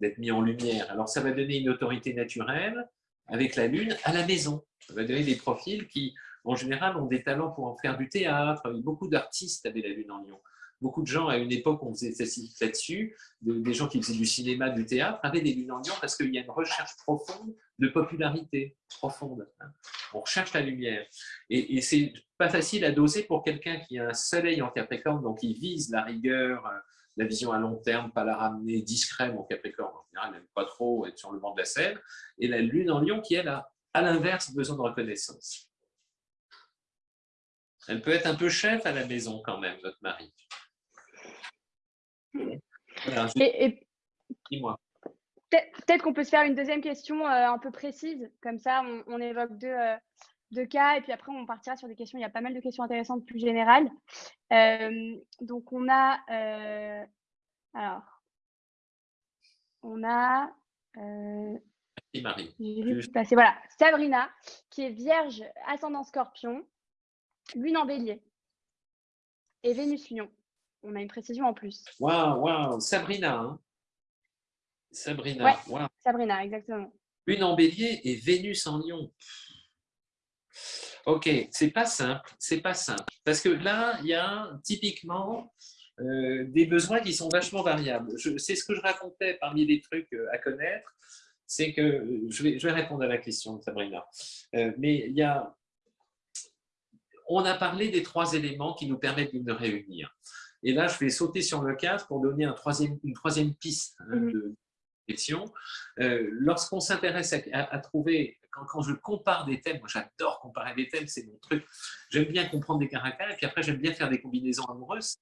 d'être mis en lumière. Alors, ça va donner une autorité naturelle avec la lune à la maison. Ça va donner des profils qui, en général, ont des talents pour en faire du théâtre. Beaucoup d'artistes avaient la lune en lion beaucoup de gens, à une époque, on faisait là-dessus, des gens qui faisaient du cinéma, du théâtre, avaient des lunes en lion parce qu'il y a une recherche profonde de popularité, profonde. Hein. On recherche la lumière. Et c'est pas facile à doser pour quelqu'un qui a un soleil en Capricorne, donc il vise la rigueur, euh, la vision à long terme, pas la ramener discret, en Capricorne. En général, n'aime pas trop être sur le banc de la scène. Et la lune en lion qui, elle, a, à l'inverse, besoin de reconnaissance. Elle peut être un peu chef à la maison quand même, notre mari. Peut-être qu'on peut se faire une deuxième question euh, un peu précise, comme ça on, évoque euh, deux, cas et puis après on partira sur des questions. Il y a pas mal de questions intéressantes plus générales. Euh, donc on a, alors, on a, voilà, Sabrina qui est vierge ascendant scorpion, lune en bélier et Vénus lion on a une précision en plus. Waouh, waouh, Sabrina. Hein. Sabrina, Sabrina, exactement. Une en bélier et Vénus en lion. Ok, c'est pas simple, c'est pas simple. Parce que là, il y a typiquement euh, des besoins qui sont vachement variables. C'est ce que je racontais parmi les trucs euh, à connaître, c'est que, je vais, je vais, répondre à la question de Sabrina, euh, mais il y a, on a parlé des trois éléments qui nous permettent de nous réunir. Et là, je vais sauter sur le cadre pour donner un troisième, une troisième piste hein, mhm. de réflexion. Euh, lorsqu'on s'intéresse à, trouver, quand, je compare des thèmes, moi j'adore comparer des thèmes, c'est mon truc. J'aime bien comprendre des caractères et puis après j'aime bien faire des combinaisons amoureuses.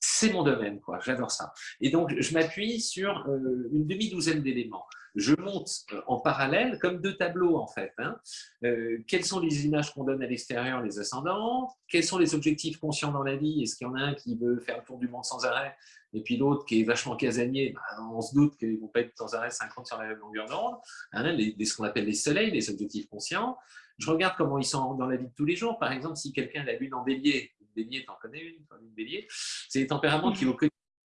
C'est mon domaine, quoi. J'adore ça. Et donc, je m'appuie sur euh, une demi-douzaine d'éléments je monte euh, en parallèle comme deux tableaux en fait. Hein. Euh, quelles sont les images qu'on donne à l'extérieur, les ascendants? Quels sont les objectifs conscients dans la vie? Est-ce qu'il y en a un qui veut faire le tour du monde sans arrêt? Et puis l'autre qui est vachement casanier bah, On se doute qu'ils ne vont pas être sans arrêt 50 sur la même longueur d'onde. Hein, ce qu'on appelle les soleils, les objectifs conscients. Je regarde comment ils sont dans la vie de tous les jours. Par exemple, si quelqu'un a la lune en bélier, bélier, t'en connais une, une bélier, c'est des tempéraments qui, au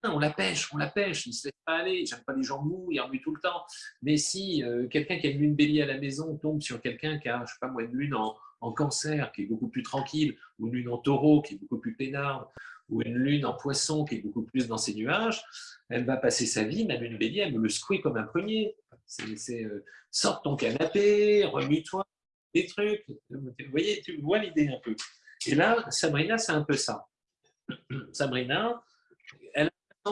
on la pêche, on la pêche, il ne se laisse pas aller, j'aime pas les gens mous, il remue tout le temps. Mais si euh, quelqu'un qui a une lune bélier à la maison tombe sur quelqu'un qui a, je sais pas moi, une lune en, cancer, qui est beaucoup plus tranquille, ou une lune en taureau, qui est beaucoup plus peinarde, ou une lune en poisson, qui est beaucoup plus dans ses nuages, elle va passer sa vie, ma lune bélier, elle me le secouer comme un premier. C'est euh, sors ton canapé, remue-toi, des trucs. Vous voyez, tu vois l'idée un peu. Et là, Sabrina, c'est un peu ça. Sabrina,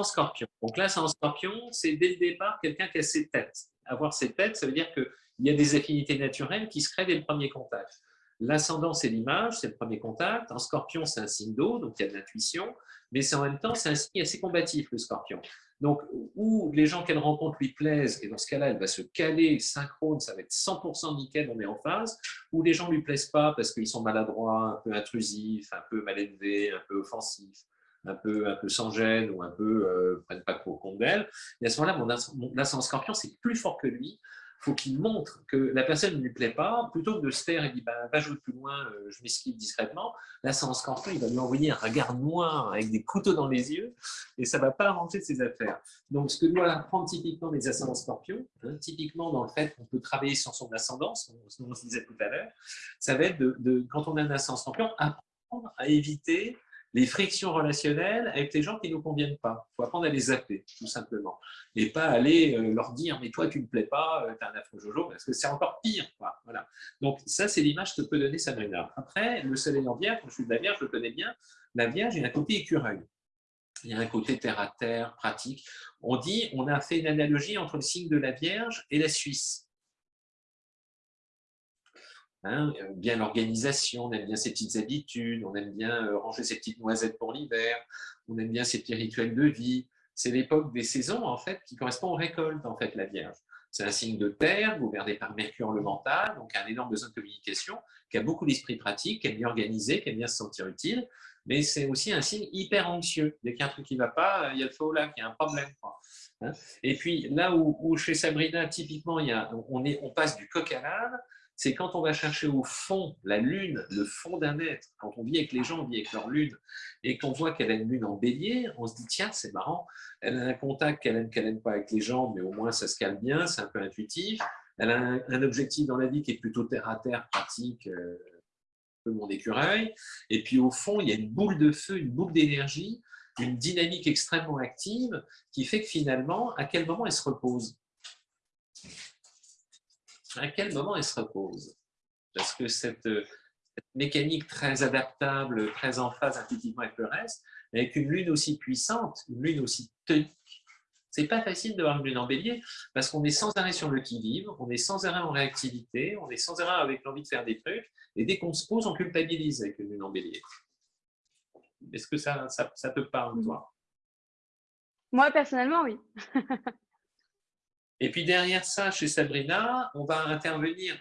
scorpion. Donc là, c'est en scorpion, c'est dès le départ quelqu'un qui a ses têtes. Avoir ses têtes, ça veut dire qu'il y a des affinités naturelles qui se créent dès le premier contact. L'ascendant, c'est l'image, c'est le premier contact. En scorpion, c'est un signe d'eau, donc il y a de l'intuition, mais en même temps, c'est un signe assez combatif, le scorpion. Donc, où les gens qu'elle rencontre lui plaisent, et dans ce cas-là, elle va se caler synchrone, ça va être 100% nickel, on est en phase, ou les gens ne lui plaisent pas parce qu'ils sont maladroits, un peu intrusifs, un peu mal élevés, un peu offensifs, un peu, un peu sans gêne ou un peu euh, prennent pas trop compte d'elle. Et à ce moment-là, mon, ascendant scorpion, c'est plus fort que lui. Faut qu'il montre que la personne ne lui plaît pas, plutôt que de se taire et dire bah, va jouer plus loin, euh, je m'esquive discrètement. Là, en scorpion, il va lui envoyer un regard noir avec des couteaux dans les yeux et ça ne va pas arranger ses affaires. Donc, ce que doit apprendre typiquement les ascendants scorpions, hein, typiquement dans le fait qu'on peut travailler sur son ascendance, ce qu'on se disait tout à l'heure, ça va être de, quand on a un ascendant scorpion, apprendre à éviter les frictions relationnelles avec les gens qui ne nous conviennent pas. Il faut apprendre à les zapper, tout simplement. Et pas aller euh, leur dire « mais toi, tu ne me plais pas, euh, tu as un affreux jojo », parce que c'est encore pire. Voilà. Donc ça, c'est l'image que peut donner Sabrina. Après, le soleil en vierge, je suis de la vierge, je le connais bien, la vierge, il y a un côté écureuil. Il y a un côté terre-à-terre, pratique. On dit, on a fait une analogie entre le signe de la Vierge et la Suisse. Hein, euh, bien l'organisation, on aime bien ses petites habitudes, on aime bien euh, ranger ses petites noisettes pour l'hiver, on aime bien ses petits rituels de vie. C'est l'époque des saisons en fait qui correspond aux récoltes en fait la Vierge. C'est un signe de terre, gouverné par Mercure le mental, donc un énorme besoin de communication, qui a beaucoup d'esprit pratique, qui aime bien organiser, qui aime bien se sentir utile, mais c'est aussi un signe hyper anxieux. Dès qu'il y a un truc qui ne va pas, il y a le au lac, il y a un problème. Hein. Et puis là où, chez Sabrina, typiquement, on, on passe du coq à l'âne, c'est quand on va chercher au fond la lune, le fond d'un être, quand on vit avec les gens, on vit avec leur lune, et qu'on voit qu'elle a une lune en bélier, on se dit, tiens, c'est marrant, elle a un contact qu'elle aime, qu'elle n'aime pas avec les gens, mais au moins ça se calme bien, c'est un peu intuitif, elle a un, objectif dans la vie qui est plutôt terre-à-terre, pratique, euh, un peu mon écureuil, et puis au fond, il y a une boule de feu, une boule d'énergie, une dynamique extrêmement active, qui fait que finalement, à quel moment elle se repose? À quel moment elle se repose? Parce que cette, mécanique très adaptable, très en phase intuitivement avec le reste, avec une lune aussi puissante, une lune aussi tonique, c'est pas facile d'avoir une lune en bélier parce qu'on est sans arrêt sur le qui-vive, on est sans arrêt en réactivité, on est sans arrêt avec l'envie de faire des trucs, et dès qu'on se pose, on culpabilise avec une lune en bélier. Est-ce que ça, ça, ça te parle, toi? Moi, personnellement, oui. Et puis derrière ça, chez Sabrina, on va intervenir,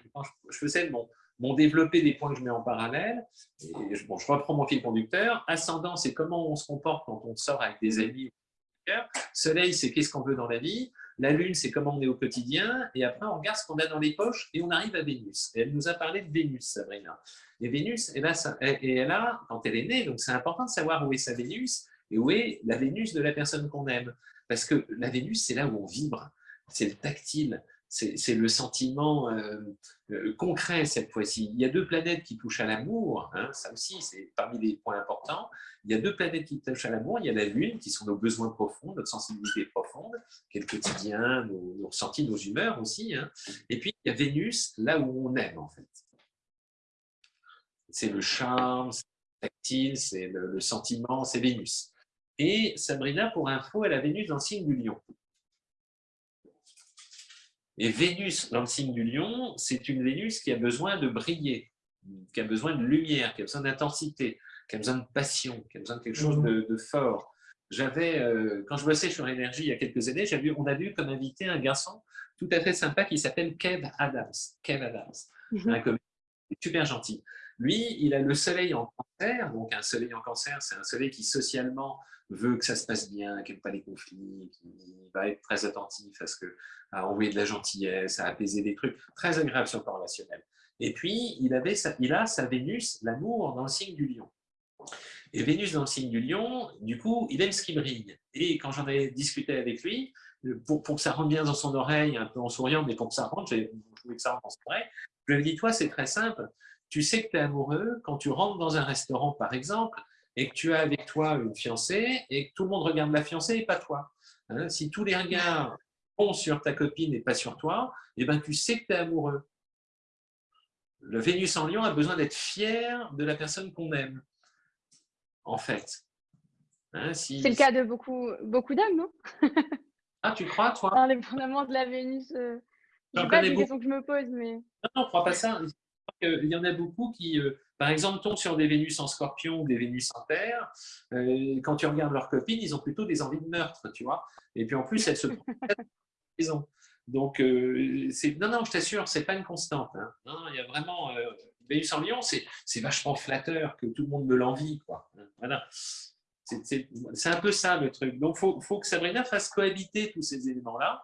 je faisais mon, mon développer des points que je mets en parallèle, je, bon, je reprends mon fil conducteur, ascendant, c'est comment on se comporte quand on sort avec des amis. Soleil, c'est qu'est-ce qu'on veut dans la vie. La Lune, c'est comment on est au quotidien. Et après, on regarde ce qu'on a dans les poches et on arrive à Vénus. Elle nous a parlé de Vénus, Sabrina. Et Vénus, et elle a, quand elle est née, donc c'est important de savoir où est sa Vénus et où est la Vénus de la personne qu'on aime. Parce que la Vénus, c'est là où on vibre c'est le tactile, c'est le sentiment euh, euh, concret cette fois-ci. Il y a deux planètes qui touchent à l'amour, hein, ça aussi c'est parmi les points importants. Il y a deux planètes qui touchent à l'amour, il y a la Lune qui sont nos besoins profonds, notre sensibilité profonde, qui est le quotidien, nos, ressentis, nos humeurs aussi. Hein. Et puis il y a Vénus, là où on aime en fait. C'est le charme, c'est le tactile, c'est le, le sentiment, c'est Vénus. Et Sabrina, pour info, elle a Vénus dans le signe du lion. Et Vénus, dans le signe du lion, c'est une Vénus qui a besoin de briller, qui a besoin de lumière, qui a besoin d'intensité, qui a besoin de passion, qui a besoin de quelque chose de, mhm. fort. J'avais, euh, quand je bossais sur l'énergie il y a quelques années, on a vu comme invité un garçon tout à fait sympa qui s'appelle Kev Adams. Kev Adams, mhm. un super gentil. Lui, il a le soleil en cancer, donc un soleil en cancer, c'est un soleil qui socialement veut que ça se passe bien, qui n'aime pas les conflits, qui va être très attentif à, ce que, envoyer de la gentillesse, à apaiser des trucs, très agréable sur le plan relationnel. Et puis, il, avait il a sa Vénus, l'amour, dans le signe du lion. Et Vénus dans le signe du lion, du coup, il aime ce qui brille. Et quand j'en ai discuté avec lui, pour, que ça rentre bien dans son oreille, un peu en souriant, mais pour que ça rentre, je voulais que ça rentre son oreille, je lui ai dit, toi, c'est très simple, tu sais que tu es amoureux quand tu rentres dans un restaurant, par exemple, et que tu as avec toi une fiancée et que tout le monde regarde la fiancée et pas toi. Hein, si tous les regards vont sur ta copine et pas sur toi, eh ben, tu sais que tu es amoureux. Le Vénus en lion a besoin d'être fier de la personne qu'on aime, en fait. Hein, c'est le cas de beaucoup, beaucoup d'hommes, non? Ah, tu crois, toi? Indépendamment de la Vénus, euh, je pas des questions que je me pose, mais... Non, non, crois pas ça. Il y en a beaucoup qui, euh, par exemple, tombent sur des Vénus en scorpion ou des Vénus en terre. Euh, quand tu regardes leurs copines, ils ont plutôt des envies de meurtre, tu vois. Et puis en plus, elles se maison. Donc, euh, non, non, je t'assure, c'est pas une constante. Hein. Il y a vraiment Vénus en lion, c'est vachement flatteur que tout le monde me l'envie. Voilà. C'est un peu ça le truc. Donc, il faut, faut, que Sabrina fasse cohabiter tous ces éléments-là.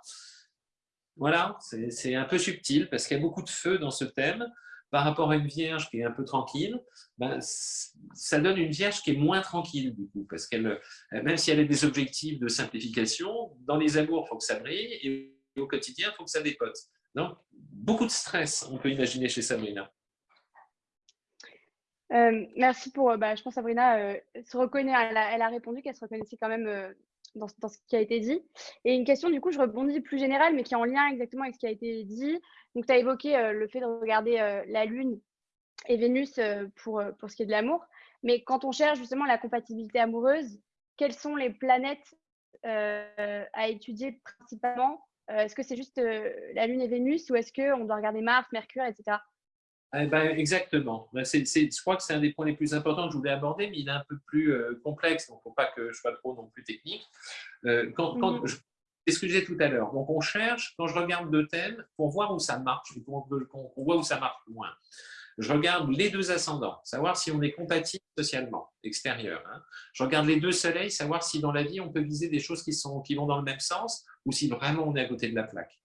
Voilà, c'est un peu subtil parce qu'il y a beaucoup de feu dans ce thème. Par rapport à une vierge qui est un peu tranquille, ben, ça donne une vierge qui est moins tranquille du coup, parce qu'elle, même si elle a des objectifs de simplification, dans les amours, il faut que ça brille, et au quotidien, il faut que ça dépote. Donc, beaucoup de stress, on peut imaginer chez Sabrina. Euh, merci pour, euh, bah, je pense Sabrina euh, se reconnaît, elle a répondu qu'elle se reconnaissait quand même dans, ce qui a été dit. Et une question, du coup, je rebondis plus générale, mais qui est en lien exactement avec ce qui a été dit. Donc, tu as évoqué le fait de regarder la Lune et Vénus pour, pour ce qui est de l'amour. Mais quand on cherche justement la compatibilité amoureuse, quelles sont les planètes à étudier principalement? Est-ce que c'est juste la Lune et Vénus ou est-ce qu'on doit regarder Mars, Mercure, etc. Eh ben, exactement. Ben, je crois que c'est un des points les plus importants que je voulais aborder, mais il est un peu plus euh, complexe, donc il ne faut pas que je sois trop non plus technique. Euh, quand, mmh c'est ce que je disais tout à l'heure. Donc, on cherche, quand je regarde deux thèmes, pour voir où ça marche, pour qu'on voit où ça marche moins. Je regarde les deux ascendants, savoir si on est compatible socialement, extérieur. Hein. Je regarde les deux soleils, savoir si dans la vie, on peut viser des choses qui, sont, qui vont dans le même sens ou si vraiment on est à côté de la plaque.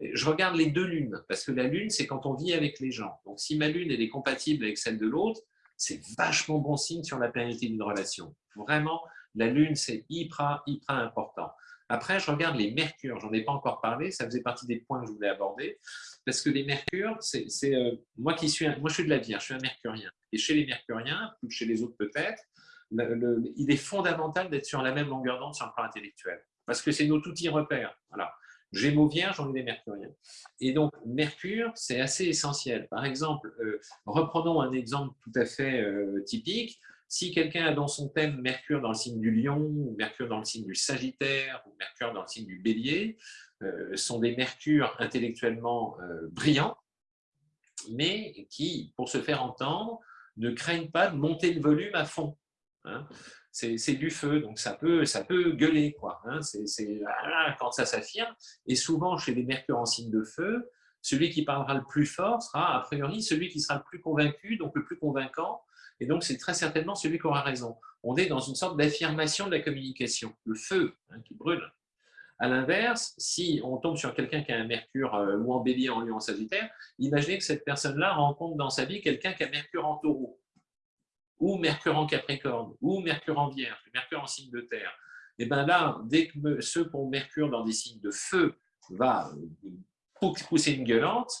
Je regarde les deux lunes, parce que la lune, c'est quand on vit avec les gens. Donc, si ma lune elle est compatible avec celle de l'autre, c'est vachement bon signe sur la pérennité d'une relation. Vraiment, la lune, c'est hyper, hyper important. Après, je regarde les mercures. J'en ai pas encore parlé. Ça faisait partie des points que je voulais aborder. Parce que les mercures, c'est euh, moi qui suis, moi je suis de la Vierge, je suis un mercurien. Et chez les mercuriens, plus que chez les autres peut-être, il est fondamental d'être sur la même longueur d'onde sur le plan intellectuel. Parce que c'est nos outils repères. Voilà. Gémeaux vierge, on est des mercuriens. Et donc, Mercure, c'est assez essentiel. Par exemple, euh, reprenons un exemple tout à fait euh, typique. Si quelqu'un a dans son thème Mercure dans le signe du lion, ou Mercure dans le signe du sagittaire, ou Mercure dans le signe du bélier, euh, sont des mercures intellectuellement brillants, mais qui, pour se faire entendre, ne craignent pas de monter le volume à fond. Hein c'est du feu, donc ça peut, ça peut gueuler. Quoi, hein. c'est quand ça s'affirme. Et souvent, chez les mercures en signe de feu, celui qui parlera le plus fort sera, a priori, celui qui sera le plus convaincu, donc le plus convaincant. Et donc, c'est très certainement celui qui aura raison. On est dans une sorte d'affirmation de la communication, le feu hein, qui brûle. À l'inverse, si on tombe sur quelqu'un qui a un mercure euh, ou en bélier, en lion, en sagittaire, imaginez que cette personne-là rencontre dans sa vie quelqu'un qui a mercure en taureau ou Mercure en Capricorne, ou Mercure en Vierge, Mercure en signe de terre, et bien là, dès que ceux qui ont Mercure dans des signes de feu va pousser une gueulante,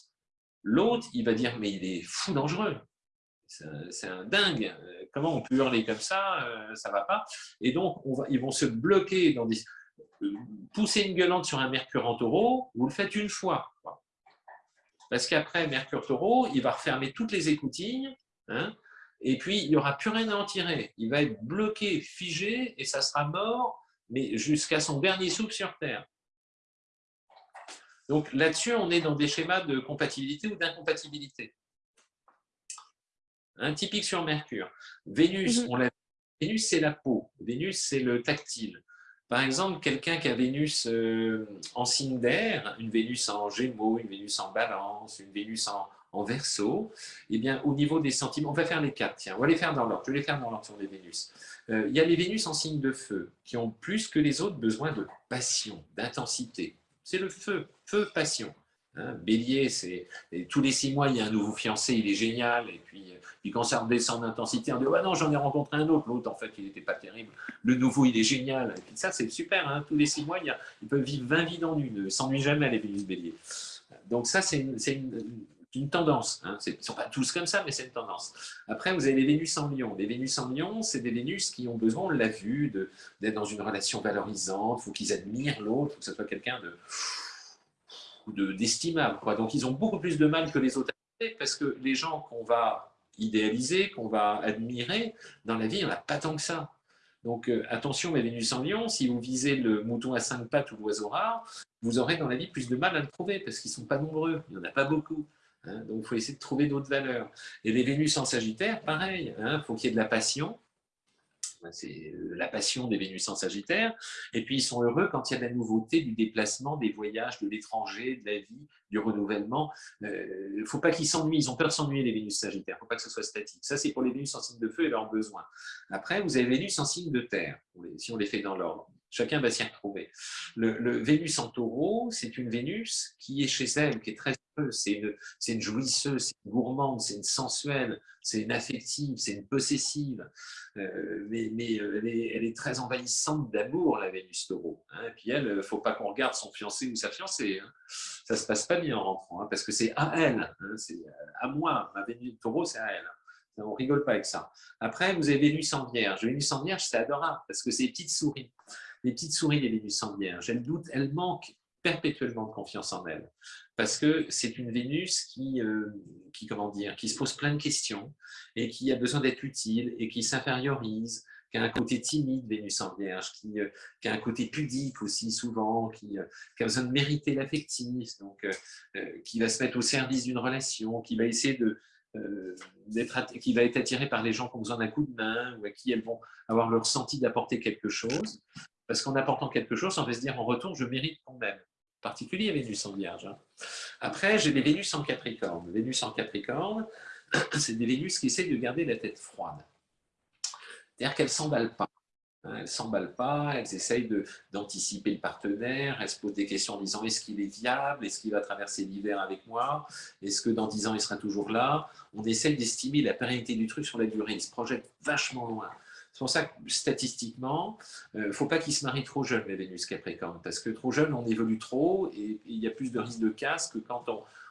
l'autre, il va dire, mais il est fou dangereux. C'est un dingue. Comment on peut hurler comme ça euh, Ça va pas. Et donc, on va, ils vont se bloquer des... Pousser une gueulante sur un Mercure en taureau, vous le faites une fois. Parce qu'après, Mercure taureau, il va refermer toutes les écoutilles, hein, et puis il n'y aura plus rien à en tirer. Il va être bloqué, figé, et ça sera mort, mais jusqu'à son dernier souffle sur Terre. Donc là-dessus, on est dans des schémas de compatibilité ou d'incompatibilité. Un typique sur Mercure. Vénus, mhm. Vénus c'est la peau. Vénus, c'est le tactile. Par exemple, quelqu'un qui a Vénus euh, en signe d'air, une Vénus en Gémeaux, une Vénus en Balance, une Vénus en, en verso, eh bien, au niveau des sentiments, on va faire les quatre, tiens, on va les faire dans l'ordre, je vais les faire dans l'ordre sur les Vénus. Euh, il y a les Vénus en signe de feu, qui ont plus que les autres besoin de passion, d'intensité. C'est le feu, feu, passion. Hein. Bélier, c'est tous les six mois, il y a un nouveau fiancé, il est génial, et puis, puis quand ça redescend d'intensité, on dit ouais, non, j'en ai rencontré un autre, l'autre en fait, il n'était pas terrible, le nouveau, il est génial, et puis ça, c'est super, hein. tous les six mois, ils peuvent vivre 20 vies dans une, ne s'ennuient jamais les Vénus Bélier. Donc ça, c'est une, une tendance. Hein. Ils ne sont pas tous comme ça, mais c'est une tendance. Après, vous avez les Vénus en lion. Les Vénus en lion, c'est des Vénus qui ont besoin, on l'a vu, d'être dans une relation valorisante. Il faut qu'ils admirent l'autre, il faut que ce soit quelqu'un de d'estimable. Donc, ils ont beaucoup plus de mal que les autres parce que les gens qu'on va idéaliser, qu'on va admirer, dans la vie, il n'y en a pas tant que ça. Donc euh, attention, mes Vénus en lion, si vous visez le mouton à cinq pattes ou l'oiseau rare, vous aurez dans la vie plus de mal à le trouver parce qu'ils ne sont pas nombreux, il n'y en a pas beaucoup. Hein, donc, il faut essayer de trouver d'autres valeurs. Et les Vénus en Sagittaire, pareil, il hein, faut qu'il y ait de la passion. C'est euh, la passion des Vénus en Sagittaire. Et puis, ils sont heureux quand il y a de la nouveauté, du déplacement, des voyages, de l'étranger, de la vie, du renouvellement. Il euh, ne faut pas qu'ils s'ennuient. Ils ont peur de s'ennuyer, les Vénus Sagittaires. Il ne faut pas que ce soit statique. Ça, c'est pour les Vénus en signe de feu et leurs besoins. Après, vous avez Vénus en signe de terre, si on les fait dans l'ordre. Chacun va s'y retrouver. Le, Vénus en taureau, c'est une Vénus qui est chez elle, qui est très heureuse. C'est une, jouisseuse, c'est une gourmande, c'est une sensuelle, c'est une affective, c'est une possessive. Euh, mais, euh, elle, est, très envahissante d'amour, la Vénus taureau. Hein. Et puis elle, il ne faut pas qu'on regarde son fiancé ou sa fiancée. Hein. Ça ne se passe pas bien en rentrant, hein, parce que c'est à elle, c'est à moi. Ma Vénus taureau, c'est à elle. On rigole pas avec ça. Après, vous avez Vénus en Vierge. Vénus en Vierge, c'est adorable parce que c'est petites souris les petites souris des Vénus en Vierge, elles doutent, elles manquent perpétuellement de confiance en elles. Parce que c'est une Vénus qui, euh, qui, comment dire, qui se pose plein de questions et qui a besoin d'être utile et qui s'infériorise, qui a un côté timide, Vénus en Vierge, qui, euh, qui, a un côté pudique aussi souvent, qui, euh, a besoin de mériter l'affectif, donc qui va se mettre au service d'une relation, qui va essayer de, qui va être attiré par les gens qui ont besoin d'un coup de main ou à qui elles vont avoir le ressenti d'apporter quelque chose. Parce qu'en apportant quelque chose, on va se dire en retour, je mérite quand même. En particulier Vénus en Vierge. Hein. Après, j'ai des Vénus en Capricorne. Vénus en Capricorne, c'est des Vénus qui essaient de garder la tête froide. C'est-à-dire qu'elles ne s'emballent pas. Hein. Elles ne s'emballent pas, elles essayent d'anticiper le partenaire, elles se posent des questions en disant est-ce qu'il est viable, est-ce qu'il va traverser l'hiver avec moi, est-ce que dans 10 ans il sera toujours là? On essaye d'estimer la pérennité du truc sur la durée, ils se projettent vachement loin. C'est pour ça que statistiquement, il euh, ne faut pas qu'ils se marient trop jeunes, les Vénus Capricorne, parce que trop jeunes, on évolue trop et il y a plus de risques de casse que quand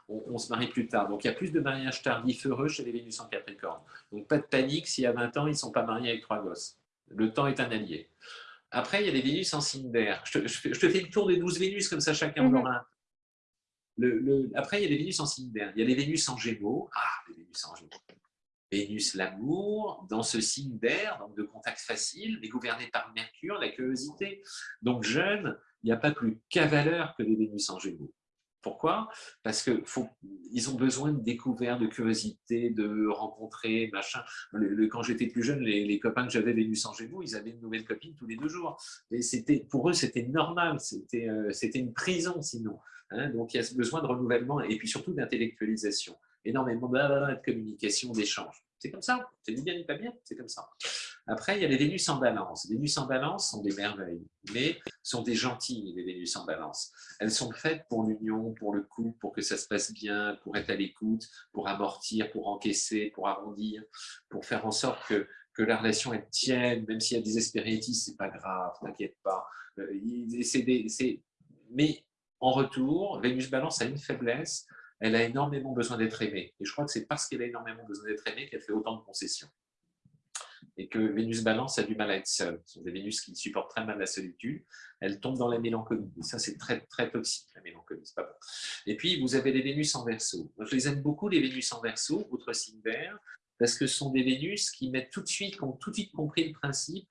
on, se marie plus tard. Donc il y a plus de mariages tardifs heureux chez les Vénus en Capricorne. Donc pas de panique s'il y a 20 ans, ils ne sont pas mariés avec trois gosses. Le temps est un allié. Après, il y a les Vénus en signe d'air. Je, te fais le tour des 12 Vénus, comme ça chacun en mhm. aura un. Le, après, il y a les Vénus en signe d'air. Il y a les Vénus en Gémeaux. Ah, les Vénus en Gémeaux. Vénus, l'amour, dans ce signe d'air, donc de contact facile, mais gouverné par Mercure, la curiosité. Donc jeune, il n'y a pas plus cavaleur que les Vénus en Gémeaux. Pourquoi? Parce qu'ils ont besoin de découverte, de curiosité, de rencontrer, machin. quand j'étais plus jeune, les, copains que j'avais Vénus en Gémeaux, ils avaient une nouvelle copine tous les deux jours. Et pour eux, c'était normal, euh, c'était une prison sinon. Hein. Donc il y a ce besoin de renouvellement et puis surtout d'intellectualisation énormément de communication, d'échange. C'est comme ça, c'est ni bien ni pas bien, c'est comme ça. Après, il y a les Vénus en balance. Les Vénus en balance sont des merveilles, mais sont des gentilles, les Vénus en balance. Elles sont faites pour l'union, pour le couple, pour que ça se passe bien, pour être à l'écoute, pour amortir, pour encaisser, pour arrondir, pour faire en sorte que, que la relation elle tienne, même s'il y a des aspérités, c'est pas grave, t'inquiète pas. Euh, mais en retour, Vénus balance a une faiblesse, elle a énormément besoin d'être aimée. Et je crois que c'est parce qu'elle a énormément besoin d'être aimée qu'elle fait autant de concessions. Et que Vénus Balance a du mal à être seule. Ce sont des Vénus qui supportent très mal la solitude. Elle tombe dans la mélancolie. Et ça, c'est très, très toxique, la mélancolie. Pas bon. Et puis, vous avez les Vénus en verso. je les aime beaucoup, les Vénus en verso, votre signe vert, parce que ce sont des Vénus qui mettent tout de suite, qui ont tout de suite compris le principe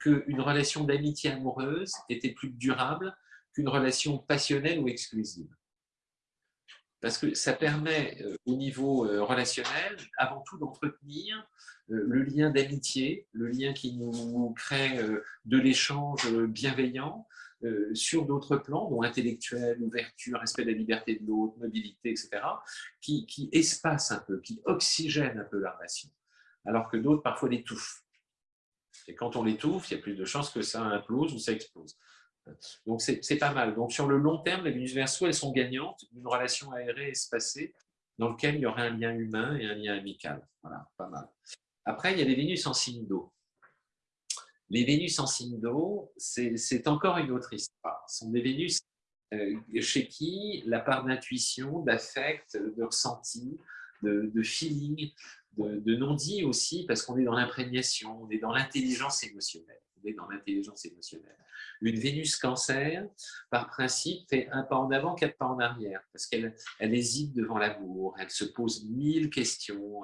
qu'une relation d'amitié amoureuse était plus durable qu'une relation passionnelle ou exclusive parce que ça permet euh, au niveau euh, relationnel, avant tout d'entretenir euh, le lien d'amitié, le lien qui nous crée de l'échange bienveillant sur d'autres plans, dont intellectuel, ouverture, respect de la liberté de l'autre, mobilité, etc., qui, qui espacent un peu, qui oxygènent un peu la relation, alors que d'autres parfois l'étouffent. Et quand on l'étouffe, il y a plus de chances que ça implose ou ça explose. Donc, c'est pas mal. Donc, sur le long terme, les Vénus Verseau, elles sont gagnantes d'une relation aérée espacée dans laquelle il y aurait un lien humain et un lien amical. Voilà, pas mal. Après, il y a les Vénus en signe d'eau. Les Vénus en signe d'eau, c'est encore une autre histoire. Ce sont des Vénus euh, chez qui la part d'intuition, d'affect, de ressenti, de, de feeling, de, de non-dit aussi, parce qu'on est dans l'imprégnation, on est dans l'intelligence émotionnelle. Dans l'intelligence émotionnelle. Une Vénus cancer, par principe, fait un pas en avant, quatre pas en arrière, parce qu'elle elle hésite devant l'amour, elle se pose mille questions,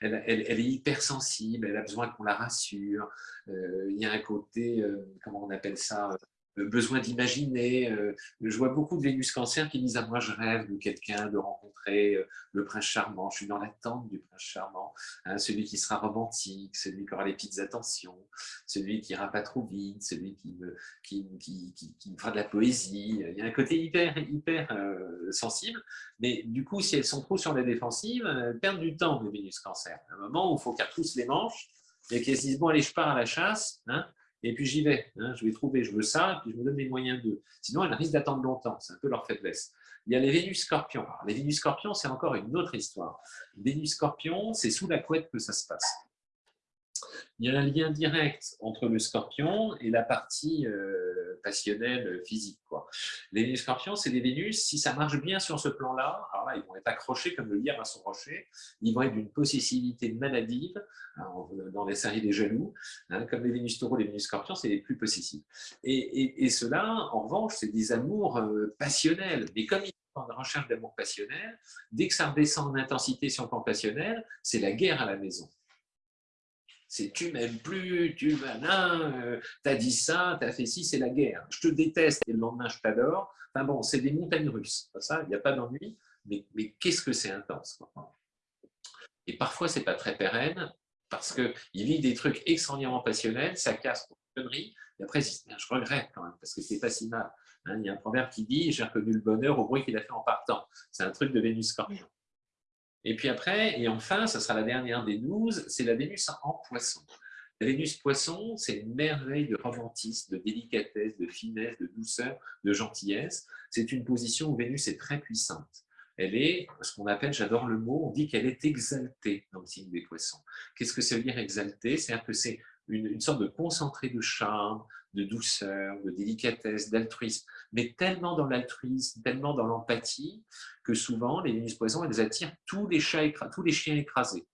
elle, elle, elle, est hypersensible, elle a besoin qu'on la rassure. Euh, il y a un côté, euh, comment on appelle ça, besoin d'imaginer. Euh, je vois beaucoup de Vénus Cancer qui disent à moi, je rêve de quelqu'un, de rencontrer euh, le prince charmant. Je suis dans l'attente du prince charmant, hein, celui qui sera romantique, celui qui aura les petites attentions, celui qui ira pas trop vite, celui qui me, qui, qui, fera de la poésie. Il y a un côté hyper, hyper euh, sensible. Mais du coup, si elles sont trop sur la défensive, elles perdent du temps, de Vénus Cancer. À un moment où il faut qu'elles retroussent les manches et qu'elles se disent, bon, allez, je pars à la chasse. Hein, et puis j'y vais. Hein, je vais trouver, je veux ça, et puis je me donne les moyens de. Sinon, elles risquent d'attendre longtemps. C'est un peu leur faiblesse. Il y a les Vénus scorpions. les Vénus scorpions, c'est encore une autre histoire. Vénus scorpion, c'est sous la couette que ça se passe il y a un lien direct entre le scorpion et la partie euh, passionnelle euh, physique. Quoi. Les scorpions, c'est des Vénus, si ça marche bien sur ce plan-là, ils vont être accrochés comme le lierre à son rocher, ils vont être d'une possessivité maladive, hein, dans les séries des jaloux, hein, comme les Vénus taureaux, les Vénus scorpions, c'est les plus possessifs. Et, et, cela, en revanche, c'est des amours euh, passionnels, mais comme ils en recherche d'amour passionnel, dès que ça redescend en intensité sur le plan passionnel, c'est la guerre à la maison c'est tu m'aimes plus, tu malin, euh, t'as dit ça, t'as fait ci, c'est la guerre. Je te déteste et le lendemain je t'adore. Enfin bon, c'est des montagnes russes. Ça, il n'y a pas d'ennui, mais, mais qu'est-ce que c'est intense. Et parfois, c'est pas très pérenne parce qu'il vit des trucs extraordinairement passionnels, ça casse pour une connerie, et après, je regrette quand même parce que c'est pas si mal. Hein. il y a un proverbe qui dit J'ai reconnu le bonheur au bruit qu'il a fait en partant. C'est un truc de Vénus Scorpion. Et puis après, et enfin, ça sera la dernière des 12, c'est la Vénus en poisson. La Vénus poisson, c'est une merveille de romantisme, de délicatesse, de finesse, de douceur, de gentillesse. C'est une position où Vénus est très puissante. Elle est ce qu'on appelle, j'adore le mot, on dit qu'elle est exaltée dans le signe des poissons. Qu'est-ce que ça veut dire exaltée? C'est-à-dire que c'est une, sorte de concentré de charme, de douceur, de délicatesse, d'altruisme, mais tellement dans l'altruisme, tellement dans l'empathie, que souvent, les Vénus poisons, elles attirent tous les, chats tous les chiens écrasés,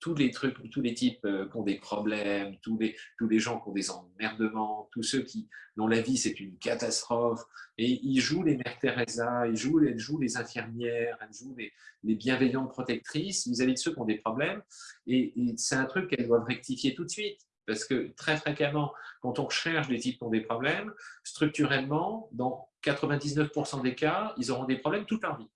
tous les trucs, tous les types euh, qui ont des problèmes, tous les, gens qui ont des emmerdements, tous ceux qui, dont la vie c'est une catastrophe, et ils jouent les mères Teresa, ils jouent, elles jouent les infirmières, elles jouent les, les bienveillantes protectrices vis-à-vis de ceux qui ont des problèmes, et c'est un truc qu'elles doivent rectifier tout de suite. Parce que très fréquemment, quand on recherche des types qui ont des problèmes, structurellement, dans 99% des cas, ils auront des problèmes toute leur vie.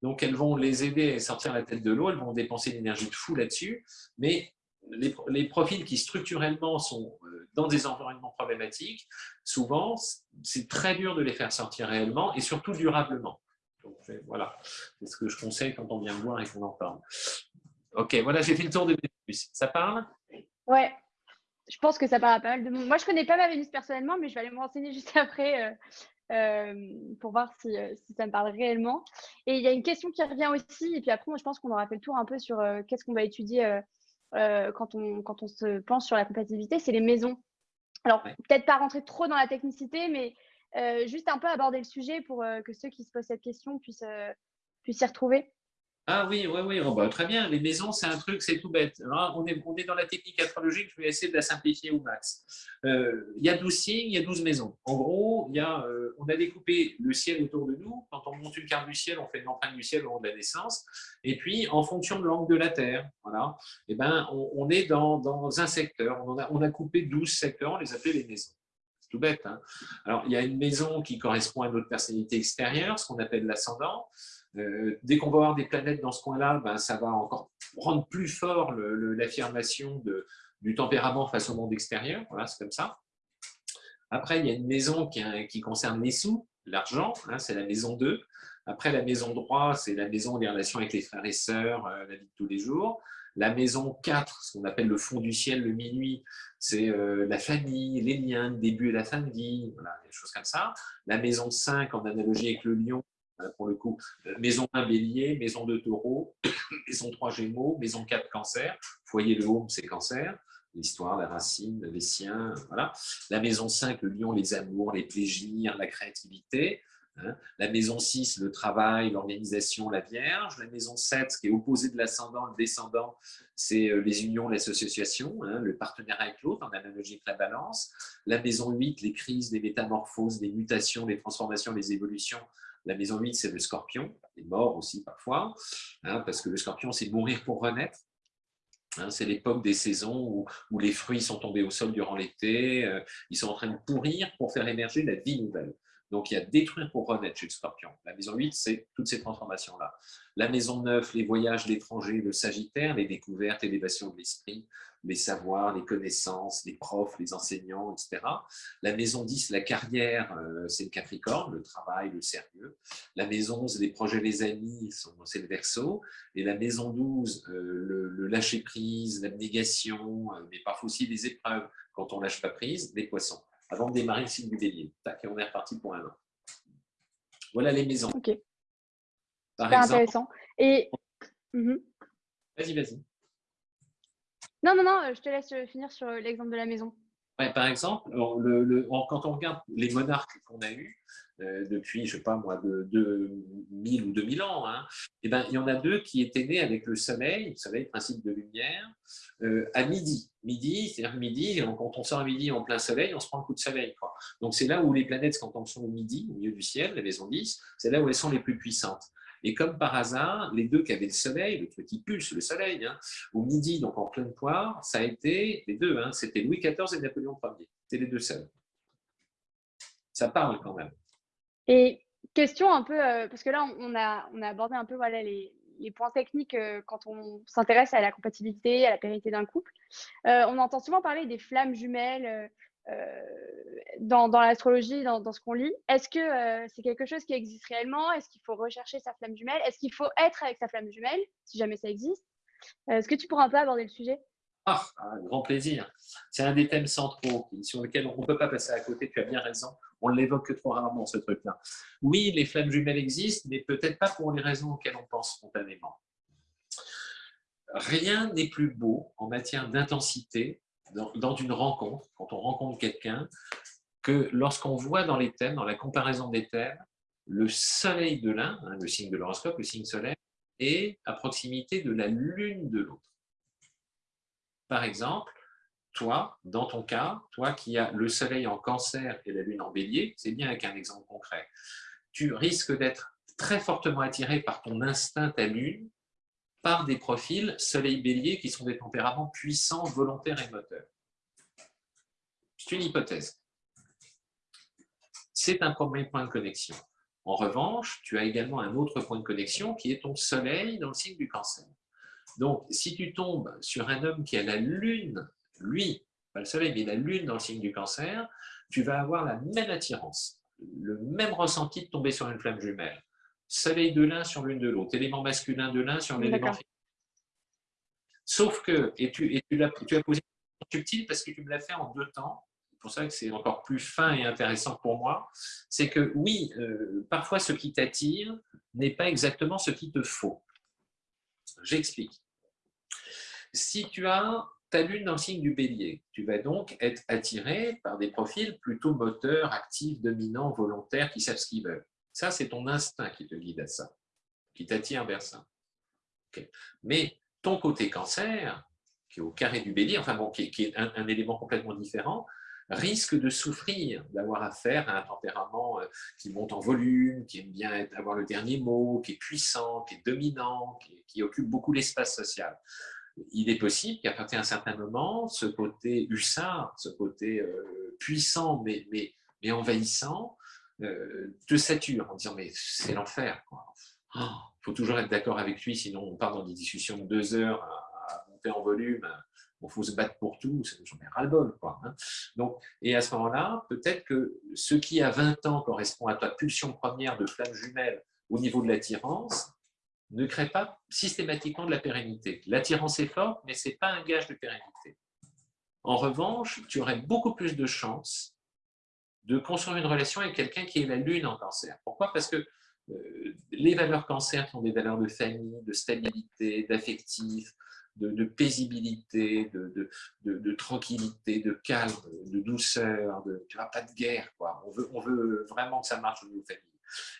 Donc, elles vont les aider à sortir la tête de l'eau, elles vont dépenser une énergie de fou là-dessus, mais les, profils qui structurellement sont euh, dans des environnements problématiques, souvent, c'est très dur de les faire sortir réellement et surtout durablement. Voilà, c'est ce que je conseille quand on vient me voir et qu'on en parle. Ok, voilà, j'ai fait le tour de Vénus. Ça parle? Ouais, je pense que ça parle à pas mal de monde. Moi, je ne connais pas ma Vénus personnellement, mais je vais aller me renseigner juste après euh, euh, pour voir euh, si, ça me parle réellement. Et il y a une question qui revient aussi, et puis après, moi, je pense qu'on aura fait le tour un peu sur qu'est-ce qu'on va étudier quand, on, quand on se pense sur la compatibilité, c'est les maisons. Alors, peut-être pas rentrer trop dans la technicité, mais juste un peu aborder le sujet pour que ceux qui se posent cette question puissent, puissent s'y retrouver. Ah oui, oui, oui, oh, bah, très bien. Les maisons, c'est un truc, c'est tout bête. on, est, on est dans la technique astrologique, je vais essayer de la simplifier au max. Euh, il y a 12 signes, il y a 12 maisons. En gros, euh, on a découpé le ciel autour de nous. Quand on monte une carte du ciel, on fait une empreinte du ciel au long de la naissance. Et puis, en fonction de l'angle de la Terre, voilà, eh ben, on, est dans, dans, un secteur. On a, on a coupé 12 secteurs, on les appelait les maisons C'est tout bête. Hein. Alors, il y a une maison qui correspond à notre personnalité extérieure, ce qu'on appelle l'ascendant. Euh, dès qu'on va avoir des planètes dans ce coin-là, ben, ça va encore rendre plus fort l'affirmation du tempérament face au monde extérieur. Voilà, c'est comme ça. Après, il y a une maison qui, concerne les sous, l'argent, hein, c'est la maison 2. Après, la maison 3, c'est la maison des relations avec les frères et sœurs, euh, la vie de tous les jours. La maison 4, ce qu'on appelle le fond du ciel, le minuit, c'est euh, la famille, les liens, le début et la fin de vie, voilà, des choses comme ça. La maison 5, en analogie avec le lion, Hein, pour le coup. Euh, maison 1 bélier, maison 2 taureau, maison 3 gémeaux, maison 4 cancer, foyer le home c'est cancer, l'histoire, la racine, les siens, voilà. La maison 5, le lion, les amours, les plaisirs, la créativité. Hein. La maison 6, le travail, l'organisation, la Vierge. La maison 7, ce qui est opposé de l'ascendant, le descendant, c'est euh, les unions, l'association, hein, le partenaire avec l'autre, en analogie avec la balance. La maison 8, les crises, les métamorphoses, les mutations, les transformations, les évolutions, la maison 8, c'est le scorpion, les morts aussi parfois, hein, parce que le scorpion, c'est mourir pour renaître. Hein, c'est l'époque des saisons où, les fruits sont tombés au sol durant l'été, euh, ils sont en train de pourrir pour faire émerger la vie nouvelle. Donc, il y a détruire pour renaître chez le scorpion. La maison 8, c'est toutes ces transformations-là. La maison 9, les voyages, l'étranger, le sagittaire, les découvertes, l'élévation de l'esprit, les savoirs, les connaissances, les profs, les enseignants, etc. La maison 10, la carrière, euh, c'est le capricorne, le travail, le sérieux. La maison 11, les projets, les amis, c'est le verso. Et la maison 12, euh, le, lâcher-prise, l'abnégation, euh, mais parfois aussi les épreuves quand on ne lâche pas prise, les poissons. Avant de démarrer le signe du bélier. Tac, et on est reparti pour un an. Voilà les maisons. Ok. C'est intéressant. Et... Mhm. Vas-y, vas-y. Non, non, non, je te laisse finir sur l'exemple de la maison. par exemple, le, quand on regarde les monarques qu'on a eus euh, depuis, je ne sais pas moi, de, de 1000 ou 2000 ans, hein, eh ben, il y en a deux qui étaient nés avec le soleil, le soleil, principe de lumière, euh, à midi. Midi, c'est-à-dire midi, quand on sort à midi en plein soleil, on se prend un coup de soleil. Quoi. Donc c'est là où les planètes, quand elles sont au midi, au milieu du ciel, la maison 10, c'est là où elles sont les plus puissantes. Et comme par hasard, les deux qui avaient le soleil, le truc qui pulse, le soleil, hein, au midi, donc en pleine poire, ça a été les deux, hein, c'était Louis XIV et Napoléon Ier. C'était les deux seuls. Ça parle quand même. Et question un peu, euh, parce que là, on a, abordé un peu les, points techniques euh, quand on s'intéresse à la compatibilité, à la pérennité d'un couple. Euh, on entend souvent parler des flammes jumelles, euh, dans, l'astrologie, dans, ce qu'on lit. Est-ce que euh, c'est quelque chose qui existe réellement? Est-ce qu'il faut rechercher sa flamme jumelle? Est-ce qu'il faut être avec sa flamme jumelle, si jamais ça existe? Euh, Est-ce que tu pourras un peu aborder le sujet? Ah, un grand plaisir. C'est un des thèmes centraux sur lesquels on ne peut pas passer à côté, tu as bien raison. On l'évoque que trop rarement, ce truc-là. Oui, les flammes jumelles existent, mais peut-être pas pour les raisons auxquelles on pense spontanément. Rien n'est plus beau en matière d'intensité dans, une rencontre, quand on rencontre quelqu'un, que lorsqu'on voit dans les thèmes, dans la comparaison des thèmes, le soleil de l'un, hein, le signe de l'horoscope, le signe solaire, est à proximité de la lune de l'autre. Par exemple, toi, dans ton cas, toi qui as le soleil en cancer et la lune en bélier, c'est bien avec un exemple concret, tu risques d'être très fortement attiré par ton instinct ta lune par des profils soleil-bélier qui sont des tempéraments puissants, volontaires et moteurs. C'est une hypothèse. C'est un premier point de connexion. En revanche, tu as également un autre point de connexion qui est ton soleil dans le signe du cancer. Donc, si tu tombes sur un homme qui a la lune, lui, pas le soleil, mais la lune dans le signe du cancer, tu vas avoir la même attirance, le même ressenti de tomber sur une flamme jumelle soleil de l'un sur l'une de l'autre, élément masculin de l'un sur l'élément féminin. Sauf que, et tu, et tu, as, tu as posé une question subtile parce que tu me l'as fait en deux temps, c'est pour ça que c'est encore plus fin et intéressant pour moi, c'est que oui, euh, parfois ce qui t'attire n'est pas exactement ce qui te faut. J'explique. Si tu as ta lune dans le signe du bélier, tu vas donc être attiré par des profils plutôt moteurs, actifs, dominants, volontaires, qui savent ce qu'ils veulent. Ça, c'est ton instinct qui te guide à ça, qui t'attire vers ça. Mais ton côté cancer, qui est au carré du bélier, enfin bon, qui est, un, élément complètement différent, risque de souffrir d'avoir affaire à un tempérament euh, qui monte en volume, qui aime bien avoir le dernier mot, qui est puissant, qui est dominant, qui, occupe beaucoup l'espace social. Il est possible qu'à partir d'un certain moment, ce côté hussard, ce côté euh, puissant mais, envahissant, euh, te sature en disant mais c'est l'enfer. Il oh, faut toujours être d'accord avec lui, sinon on part dans des discussions de deux heures à, monter en volume. Il faut se battre pour tout, j'en ai ras-le-bol. Hein. Donc, et à ce moment-là, peut-être que ce qui à 20 ans correspond à ta pulsion première de flamme jumelle au niveau de l'attirance, ne crée pas systématiquement de la pérennité. L'attirance est forte, mais ce n'est pas un gage de pérennité. En revanche, tu aurais beaucoup plus de chances de construire une relation avec quelqu'un qui est la lune en cancer. Pourquoi? Parce que euh, les valeurs cancer sont des valeurs de famille, de stabilité, d'affectif, de, paisibilité, de, tranquillité, de calme, de douceur, de, tu vois, pas de guerre. Quoi. On, veut, on veut vraiment que ça marche au niveau famille.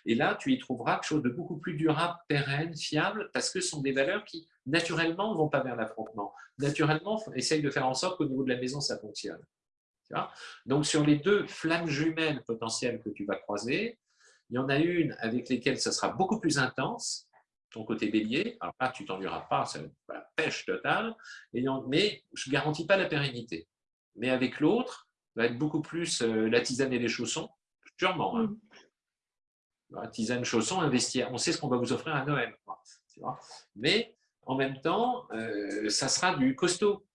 Et là, tu y trouveras quelque chose de beaucoup plus durable, pérenne, fiable, parce que ce sont des valeurs qui, naturellement, ne vont pas vers l'affrontement. Naturellement, essaye de faire en sorte qu'au niveau de la maison, ça fonctionne. Donc, sur les deux flammes jumelles potentielles que tu vas croiser, il y en a une avec lesquelles ça sera beaucoup plus intense, ton côté bélier. Alors là, tu t'ennuieras pas, c'est la pêche totale, mais je ne garantis pas la pérennité. Mais avec l'autre, va être beaucoup plus euh, la tisane et les chaussons, sûrement. Hein. Tisane, chaussons, un vestiaire. On sait ce qu'on va vous offrir à Noël. Mais en même temps, euh, ça sera du costaud.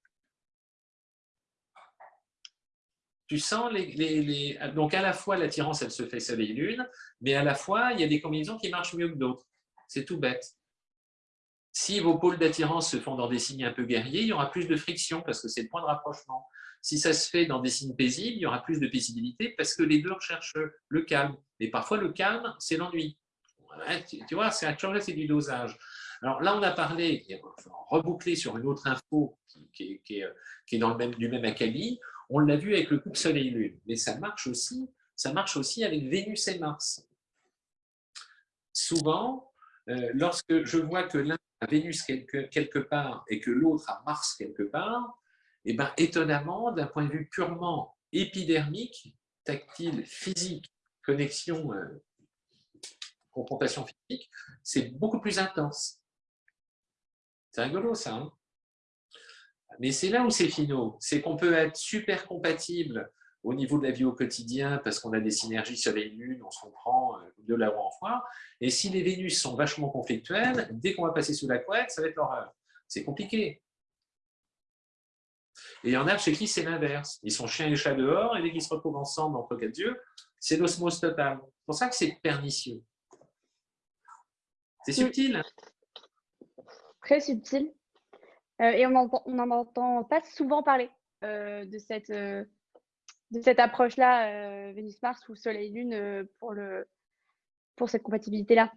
Tu sens les, Donc, à la fois, l'attirance, elle se fait soleil-lune, mais à la fois, il y a des combinaisons qui marchent mieux que d'autres. C'est tout bête. Si vos pôles d'attirance se font dans des signes un peu guerriers, il y aura plus de friction parce que c'est le point de rapprochement. Si ça se fait dans des signes paisibles, il y aura plus de paisibilité parce que les deux recherchent le calme. Mais parfois, le calme, c'est l'ennui. Tu vois, c'est c'est du dosage. Alors là, on a parlé, reboucler sur une autre info qui, est, dans le même, du même acabit. On l'a vu avec le couple Soleil-Lune, mais ça marche aussi, ça marche aussi avec Vénus et Mars. Souvent, euh, lorsque je vois que l'un a Vénus quelque, part et que l'autre a Mars quelque part, eh ben, étonnamment, d'un point de vue purement épidermique, tactile, physique, connexion, euh, confrontation physique, c'est beaucoup plus intense. C'est rigolo ça. Hein? Mais c'est là où c'est finaux. C'est qu'on peut être super compatible au niveau de la vie au quotidien parce qu'on a des synergies soleil-lune, on se comprend euh, de là où en foire. Et si les Vénus sont vachement conflictuelles, dès qu'on va passer sous la couette, ça va être l'horreur. C'est compliqué. Et il y en a chez qui c'est l'inverse. Ils sont chiens et chats dehors, et dès qu'ils se retrouvent ensemble entre quatre yeux, c'est l'osmose totale. C'est pour ça que c'est pernicieux. C'est subtil. Hein Très subtil. Euh, et on n'en entend pas souvent parler euh, de cette, euh, de cette approche-là, Vénus-Mars ou Soleil-Lune, pour, le, pour cette compatibilité-là.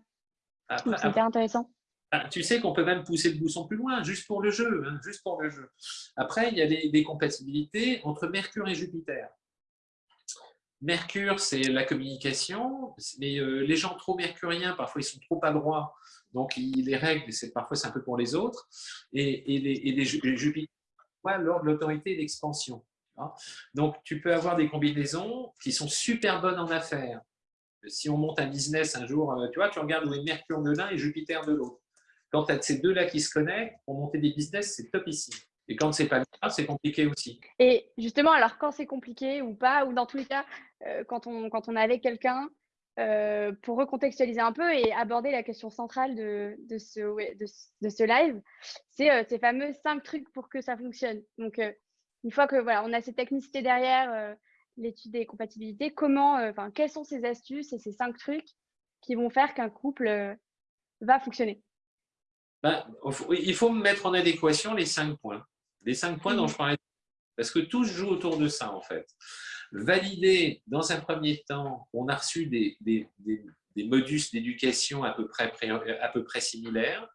C'est hyper intéressant. Ah, tu sais qu'on peut même pousser le bouchon plus loin, juste pour le jeu. Hein, juste pour le jeu. Après, il y a des, compatibilités entre Mercure et Jupiter. Mercure, c'est la communication, mais les gens trop mercuriens, parfois, ils sont trop adroits donc, les règles, c'est parfois c'est un peu pour les autres. Et, les, les, Jupiter, l'ordre de l'autorité et l'expansion. Donc, tu peux avoir des combinaisons qui sont super bonnes en affaires. Si on monte un business un jour, euh, tu vois, tu regardes où est Mercure de l'un et Jupiter de l'autre. Quand tu as ces deux-là qui se connectent, pour monter des business, c'est top ici. Et quand c'est pas cas, c'est compliqué aussi. Et justement, alors quand c'est compliqué ou pas, ou dans tous les cas, euh, quand, on, quand on avec quelqu'un, euh, pour recontextualiser un peu et aborder la question centrale de, de, ce, de, ce, live, c'est euh, ces fameux cinq trucs pour que ça fonctionne. Donc, euh, une fois que voilà, on a cette technicité derrière l'étude des compatibilités, comment, enfin, quelles sont ces astuces et ces cinq trucs qui vont faire qu'un couple va fonctionner? Ben, Il faut mettre en adéquation les cinq points. Les cinq points dont mmh. je parlais, parce que tout se joue autour de ça, en fait valider dans un premier temps, on a reçu des, modus d'éducation à, peu près, à peu près similaires,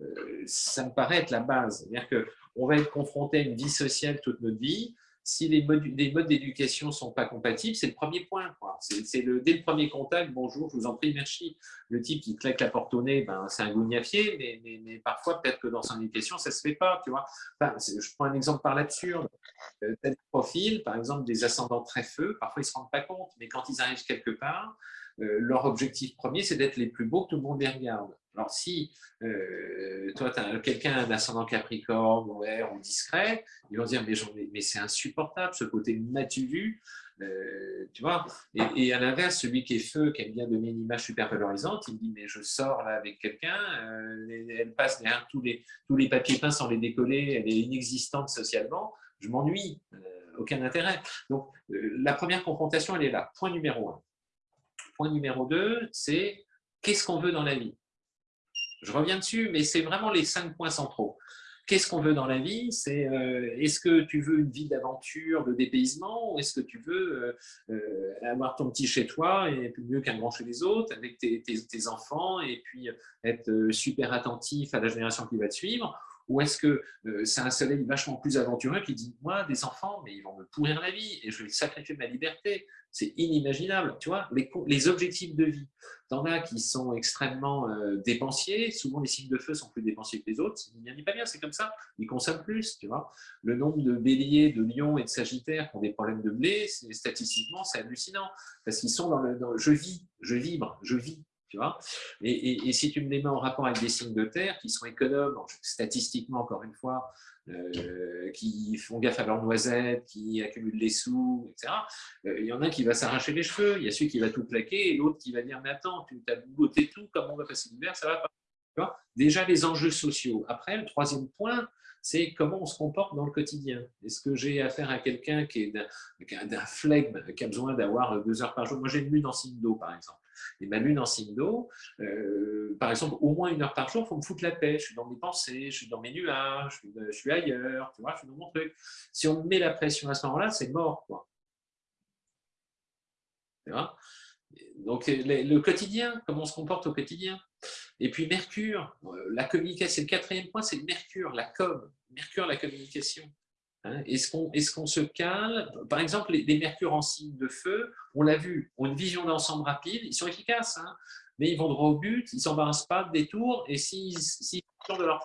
euh, ça me paraît être la base. C'est-à-dire qu'on va être confronté à une vie sociale toute notre vie, si les modes, d'éducation ne sont pas compatibles, c'est le premier point. C'est dès le premier contact, bonjour, je vous en prie, merci. Le type qui claque la porte au nez, ben, c'est un gougnafier, mais, parfois, peut-être que dans son éducation, ça ne se fait pas. Tu vois je prends un exemple par l'absurde. Euh, tel profil, par exemple, des ascendants très feux, parfois ils ne se rendent pas compte, mais quand ils arrivent quelque part, euh, leur objectif premier, c'est d'être les plus beaux, que tout le monde les regarde. Alors, si euh, toi, tu as quelqu'un, un ascendant capricorne, ou discret, ils vont dire, mais, c'est insupportable, ce côté matu euh, tu vois et, à l'inverse, celui qui est feu, qui aime bien donner une image super valorisante, il dit, mais je sors là avec quelqu'un, euh, elle passe derrière tous les, tous les papiers peints sans les décoller, elle est inexistante socialement, je m'ennuie, aucun intérêt. Donc, la première confrontation, elle est là, point numéro un. Point numéro deux, c'est qu'est-ce qu'on veut dans la vie? Je reviens dessus, mais c'est vraiment les cinq points centraux. Qu'est-ce qu'on veut dans la vie? C'est euh, est-ce que tu veux une vie d'aventure, de dépaysement, ou est-ce que tu veux euh, euh, avoir ton petit chez toi et mieux qu'un grand chez les autres, avec tes, enfants, et puis être super attentif à la génération qui va te suivre? Ou est-ce que c'est un soleil vachement plus aventureux qui dit Moi, des enfants, mais ils vont me pourrir la vie et je vais sacrifier ma liberté c'est inimaginable. Tu vois, les, objectifs de vie, t'en as qui sont extrêmement euh, dépensiers. Souvent, les signes de feu sont plus dépensiers que les autres. N'y a pas bien, c'est comme ça. Ils consomment plus, tu vois. Le nombre de béliers, de lions et de sagittaires qui ont des problèmes de blé, statistiquement, c'est hallucinant. Parce qu'ils sont dans le, je vis, je vibre, je vis. Et, si tu me les mets en rapport avec des signes de terre qui sont économes, statistiquement encore une fois, euh, qui font gaffe à leurs noisettes, qui accumulent les sous, etc. Euh, il y en a qui va s'arracher les cheveux, il y a celui qui va tout plaquer et l'autre qui va dire Mais attends, tu as bougoté tout, comment on va passer l'hiver Ça va pas. Déjà les enjeux sociaux. Après, le troisième point, c'est comment on se comporte dans le quotidien. Est-ce que j'ai affaire à quelqu'un qui est d'un flegme, qui a besoin d'avoir deux heures par jour? Moi, j'ai une lune en signe d'eau, par exemple. Et ma lune en signe d'eau, euh, par exemple, au moins une heure par jour, il faut me foutre la paix. Je suis dans mes pensées, je suis dans mes nuages, je suis, ailleurs, tu vois, je suis dans mon truc. Si on me met la pression à ce moment-là, c'est mort, quoi. Tu vois? Donc, le quotidien, comment on se comporte au quotidien? Et puis Mercure, euh, la communication, c'est le quatrième point, c'est Mercure, la com. Mercure, la communication. Hein. Est-ce qu'on se cale? Par exemple, les, mercures en signe de feu, on l'a vu, ont une vision d'ensemble rapide, ils sont efficaces, hein, mais ils vont droit au but, ils ne s'embarrassent pas de détour, et s'ils si, de leur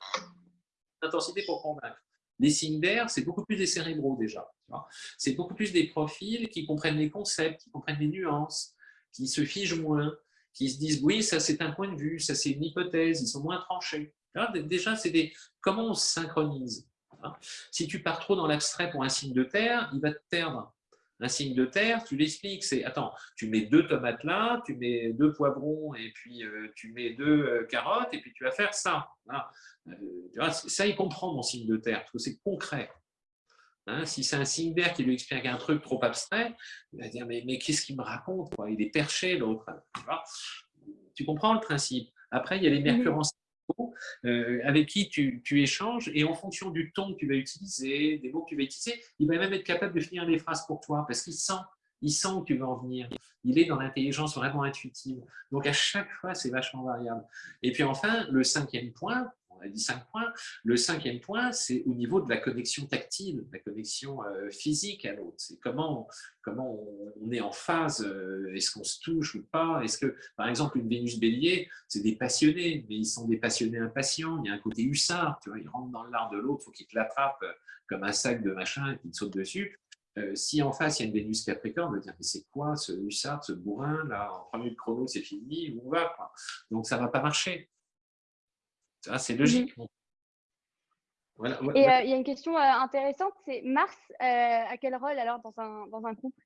intensité pour convaincre. Les signes d'air, c'est beaucoup plus des cérébraux déjà. C'est beaucoup plus des profils qui comprennent les concepts, qui comprennent les nuances, qui se figent moins, qui se disent oui, ça c'est un point de vue, ça c'est une hypothèse, ils sont moins tranchés. déjà, c'est des comment on se synchronise? Hein. Si tu pars trop dans l'abstrait pour un signe de terre, il va te perdre. Un signe de terre, tu l'expliques, c'est attends, tu mets deux tomates là, tu mets deux poivrons et puis euh, tu mets deux euh, carottes et puis tu vas faire ça. Euh, ça, il comprend mon signe de terre, parce que c'est concret. Hein, si c'est un signe d'air qui lui explique un truc trop abstrait, il va dire Mais, mais qu'est-ce qu'il me raconte Il est perché, l'autre. Tu, comprends le principe? Après, il y a les en euh, avec qui tu, échanges, et en fonction du ton que tu vas utiliser, des mots que tu vas utiliser, il va même être capable de finir des phrases pour toi, parce qu'il sent, il sent où tu veux en venir. Il est dans l'intelligence vraiment intuitive. Donc, à chaque fois, c'est vachement variable. Et puis enfin, le cinquième point, a dit cinq points. Le cinquième point, c'est au niveau de la connexion tactile, la connexion euh, physique à l'autre. C'est comment, comment on est en phase, euh, est-ce qu'on se touche ou pas? Est-ce que, par exemple, une Vénus bélier, c'est des passionnés, mais ils sont des passionnés impatients. Il y a un côté hussard, tu vois, ils rentrent dans l'art de l'autre, il faut qu'ils te l'attrapent euh, comme un sac de machin et qu'ils te sautent dessus. si en face, il y a une Vénus Capricorne, on va dire, mais c'est quoi ce hussard, ce bourrin, là, en 3 minutes chrono, c'est fini, où on va Donc, ça ne va pas marcher c'est logique. Mhm. Et euh, il y a une question euh, intéressante, c'est Mars, euh, à quel rôle alors dans un, dans un couple?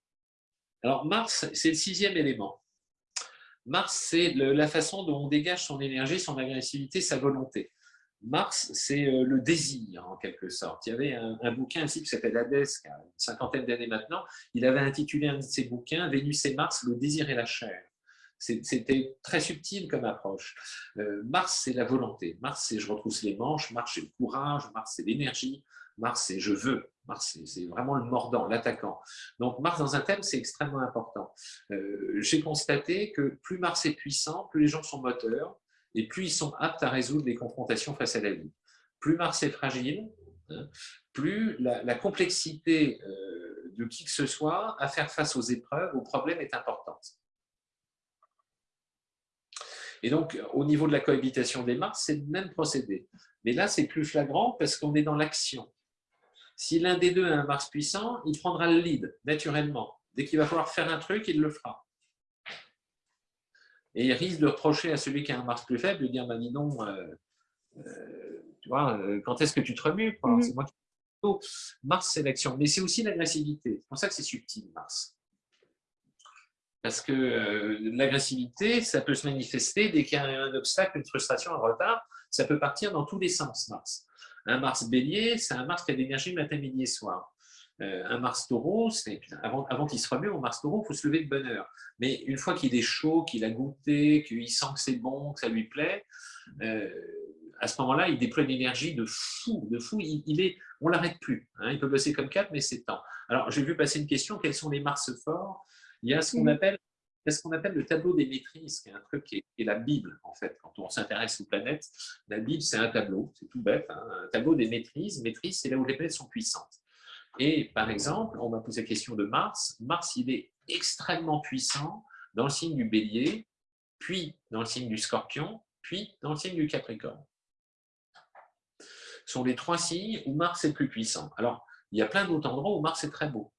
Alors Mars, c'est le sixième élément. Mars, c'est la façon dont on dégage son énergie, son agressivité, sa volonté. Mars, c'est le désir, en quelque sorte. Il y avait un, bouquin ici qui s'appelle Hadès, qui a une cinquantaine d'années maintenant. Il avait intitulé un de ses bouquins « Vénus et Mars, le désir et la chair ». C'était très subtil comme approche. Euh, Mars, c'est la volonté. Mars, c'est je retrousse les manches. Mars, c'est le courage. Mars, c'est l'énergie. Mars, c'est je veux. Mars, c'est vraiment le mordant, l'attaquant. Donc, Mars, dans un thème, c'est extrêmement important. Euh, j'ai constaté que plus Mars est puissant, plus les gens sont moteurs et plus ils sont aptes à résoudre les confrontations face à la vie. Plus Mars est fragile, hein, plus la, complexité euh, de qui que ce soit à faire face aux épreuves, aux problèmes est importante. Et donc, au niveau de la cohabitation des Mars, c'est le même procédé. Mais là, c'est plus flagrant parce qu'on est dans l'action. Si l'un des deux a un Mars puissant, il prendra le lead, naturellement. Dès qu'il va falloir faire un truc, il le fera. Et il risque de reprocher à celui qui a un Mars plus faible, de dire, bah, dis non, euh, euh, tu vois, euh, quand est-ce que tu te remues? Mhm. C'est moi qui... Mars, c'est l'action. Mais c'est aussi l'agressivité. C'est pour ça que c'est subtil, Mars. Parce que euh, l'agressivité, ça peut se manifester dès qu'il y a un obstacle, une frustration, un retard. Ça peut partir dans tous les sens, Mars. Un Mars bélier, c'est un Mars qui a de l'énergie matin, midi et soir. Euh, un Mars taureau, avant, avant qu'il se remue, au Mars taureau, il faut se lever de bonne heure. Mais une fois qu'il est chaud, qu'il a goûté, qu'il sent que c'est bon, que ça lui plaît, euh, à ce moment-là, il déploie une énergie de fou, de fou. Il, est, on l'arrête plus. Hein. il peut bosser comme quatre, mais c'est temps. Alors, j'ai vu passer une question, quels sont les Mars forts? Il y a ce qu'on appelle, ce qu'on appelle le tableau des maîtrises, qui est un truc qui est, la Bible, en fait. Quand on s'intéresse aux planètes, la Bible, c'est un tableau, c'est tout bête, hein. un tableau des maîtrises. Maîtrise, c'est là où les planètes sont puissantes. Et par exemple, on m'a posé la question de Mars. Mars, il est extrêmement puissant dans le signe du bélier, puis dans le signe du scorpion, puis dans le signe du capricorne. Ce sont les trois signes où Mars est le plus puissant. Alors, il y a plein d'autres endroits où Mars est très beau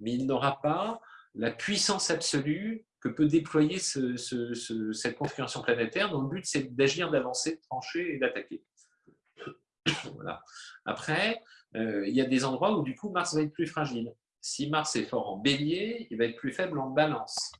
mais il n'aura pas la puissance absolue que peut déployer cette configuration planétaire dont le but c'est d'agir, d'avancer, de trancher et d'attaquer. Après, euh, il y a des endroits où du coup Mars va être plus fragile. Si Mars est fort en bélier, il va être plus faible en balance.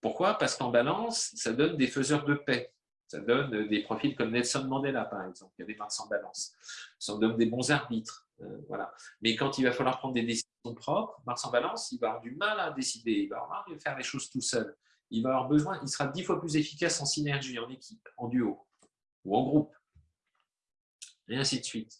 Pourquoi? Parce qu'en balance, ça donne des faiseurs de paix. Ça donne des profils comme Nelson Mandela, par exemple. Il y a des Mars en balance. Ça donne des bons arbitres. Euh, voilà. Mais quand il va falloir prendre des décisions propres, Mars en balance, il va avoir du mal à décider. Il va avoir mal à faire les choses tout seul. Il va avoir besoin, il sera dix fois plus efficace en synergie, en équipe, en duo ou en groupe. Et ainsi de suite.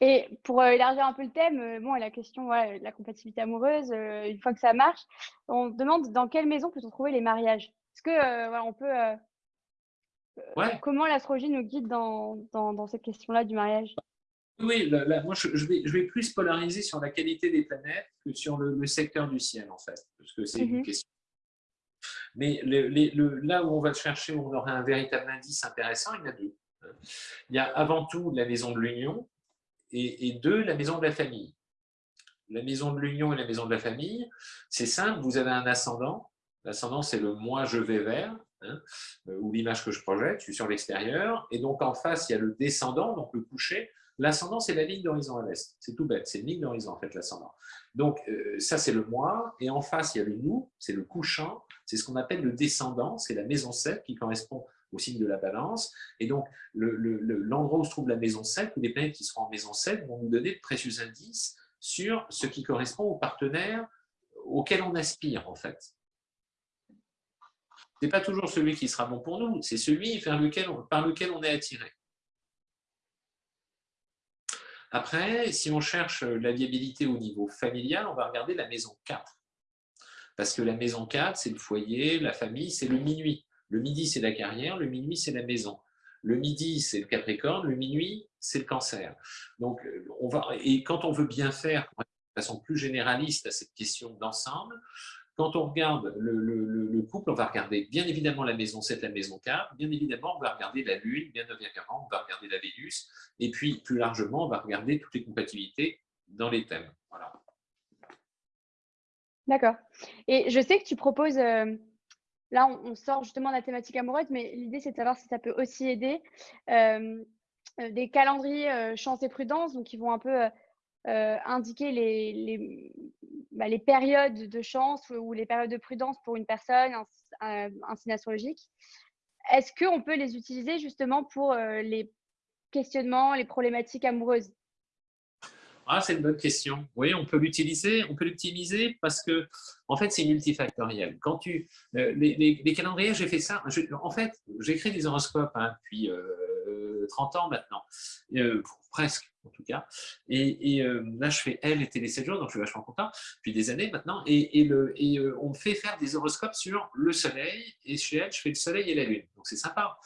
Et pour euh, élargir un peu le thème, euh, bon, la question de la compatibilité amoureuse, une fois que ça marche, on demande dans quelle maison peut-on trouver les mariages? Est-ce que on peut comment l'astrologie nous guide dans, dans, cette question-là du mariage? Oui, moi je, vais, je, vais, plus polariser sur la qualité des planètes que sur le, secteur du ciel en fait, parce que c'est une mmh question. Mais le, là où on va le chercher, où on aura un véritable indice intéressant, il y en a deux. Il y a avant tout la maison de l'union, et, deux, la maison de la famille. La maison de l'union et la maison de la famille, c'est simple, vous avez un ascendant. L'ascendant, c'est le moi je vais vers, hein, euh, ou l'image que je projette, je suis sur l'extérieur. Et donc, en face, il y a le descendant, donc le coucher. L'ascendant, c'est la ligne d'horizon à l'est. C'est tout bête, c'est une ligne d'horizon, en fait, l'ascendant. Donc, euh, ça, c'est le moi. Et en face, il y a le nous, c'est le couchant. C'est ce qu'on appelle le descendant, c'est la maison 7 qui correspond au signe de la balance. Et donc, l'endroit où se trouve la maison 7, ou les planètes qui seront en maison 7, vont nous donner de précieux indices sur ce qui correspond au partenaire auquel on aspire, en fait. N'est pas toujours celui qui sera bon pour nous, c'est celui par lequel on est attiré. Après, si on cherche la viabilité au niveau familial, on va regarder la maison 4. Parce que la maison 4, c'est le foyer, la famille, c'est le minuit. Le midi, c'est la carrière, le minuit, c'est la maison. Le midi, c'est le Capricorne, le minuit, c'est le Cancer. Donc, euh, on va, et quand on veut bien faire, de façon plus généraliste à cette question d'ensemble, quand on regarde le, couple, on va regarder bien évidemment la maison 7, la maison 4, bien évidemment, on va regarder la Lune, bien évidemment, on va regarder la Vénus, et puis plus largement, on va regarder toutes les compatibilités dans les thèmes. D'accord. Et je sais que tu proposes euh, Là, on, sort justement de la thématique amoureuse, mais l'idée, c'est de savoir si ça peut aussi aider euh, euh, des calendriers chance et prudence, donc qui vont un peu indiquer les, bah, les, périodes de chance ou, les périodes de prudence pour une personne, un, un signe astrologique. Est-ce qu'on peut les utiliser justement pour les questionnements, les problématiques amoureuses? Ah, c'est une bonne question. Oui, on peut l'utiliser, on peut l'optimiser parce que, en fait, c'est multifactoriel. Quand tu, euh, les, calendriers, j'ai fait ça. en fait, j'écris des horoscopes hein, 30 euh, ans maintenant, euh, presque en tout cas. Et, là, je fais elle et Télé 7 jours, donc je suis vachement content, depuis des années maintenant. Et, le, et on me fait faire des horoscopes sur le soleil, et chez elle, je fais le soleil et la lune. Donc c'est sympa.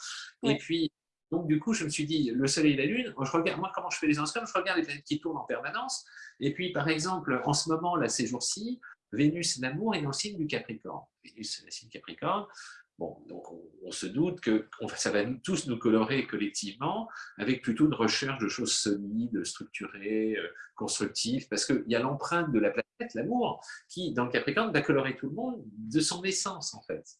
Et puis, donc, du coup, je me suis dit, le Soleil et la Lune, je regarde, moi, comment je fais les horoscopes Je regarde les planètes qui tournent en permanence. Et puis, par exemple, en ce moment, là, ces jours-ci, Vénus, l'amour, est dans le signe du Capricorne. Vénus, c'est le signe Capricorne. Bon, donc on, se doute que ça va tous nous colorer collectivement avec plutôt une recherche de choses solides, structurées, euh, constructives, parce qu'il y a l'empreinte de la planète, l'amour, qui, dans le Capricorne, va colorer tout le monde de son essence, en fait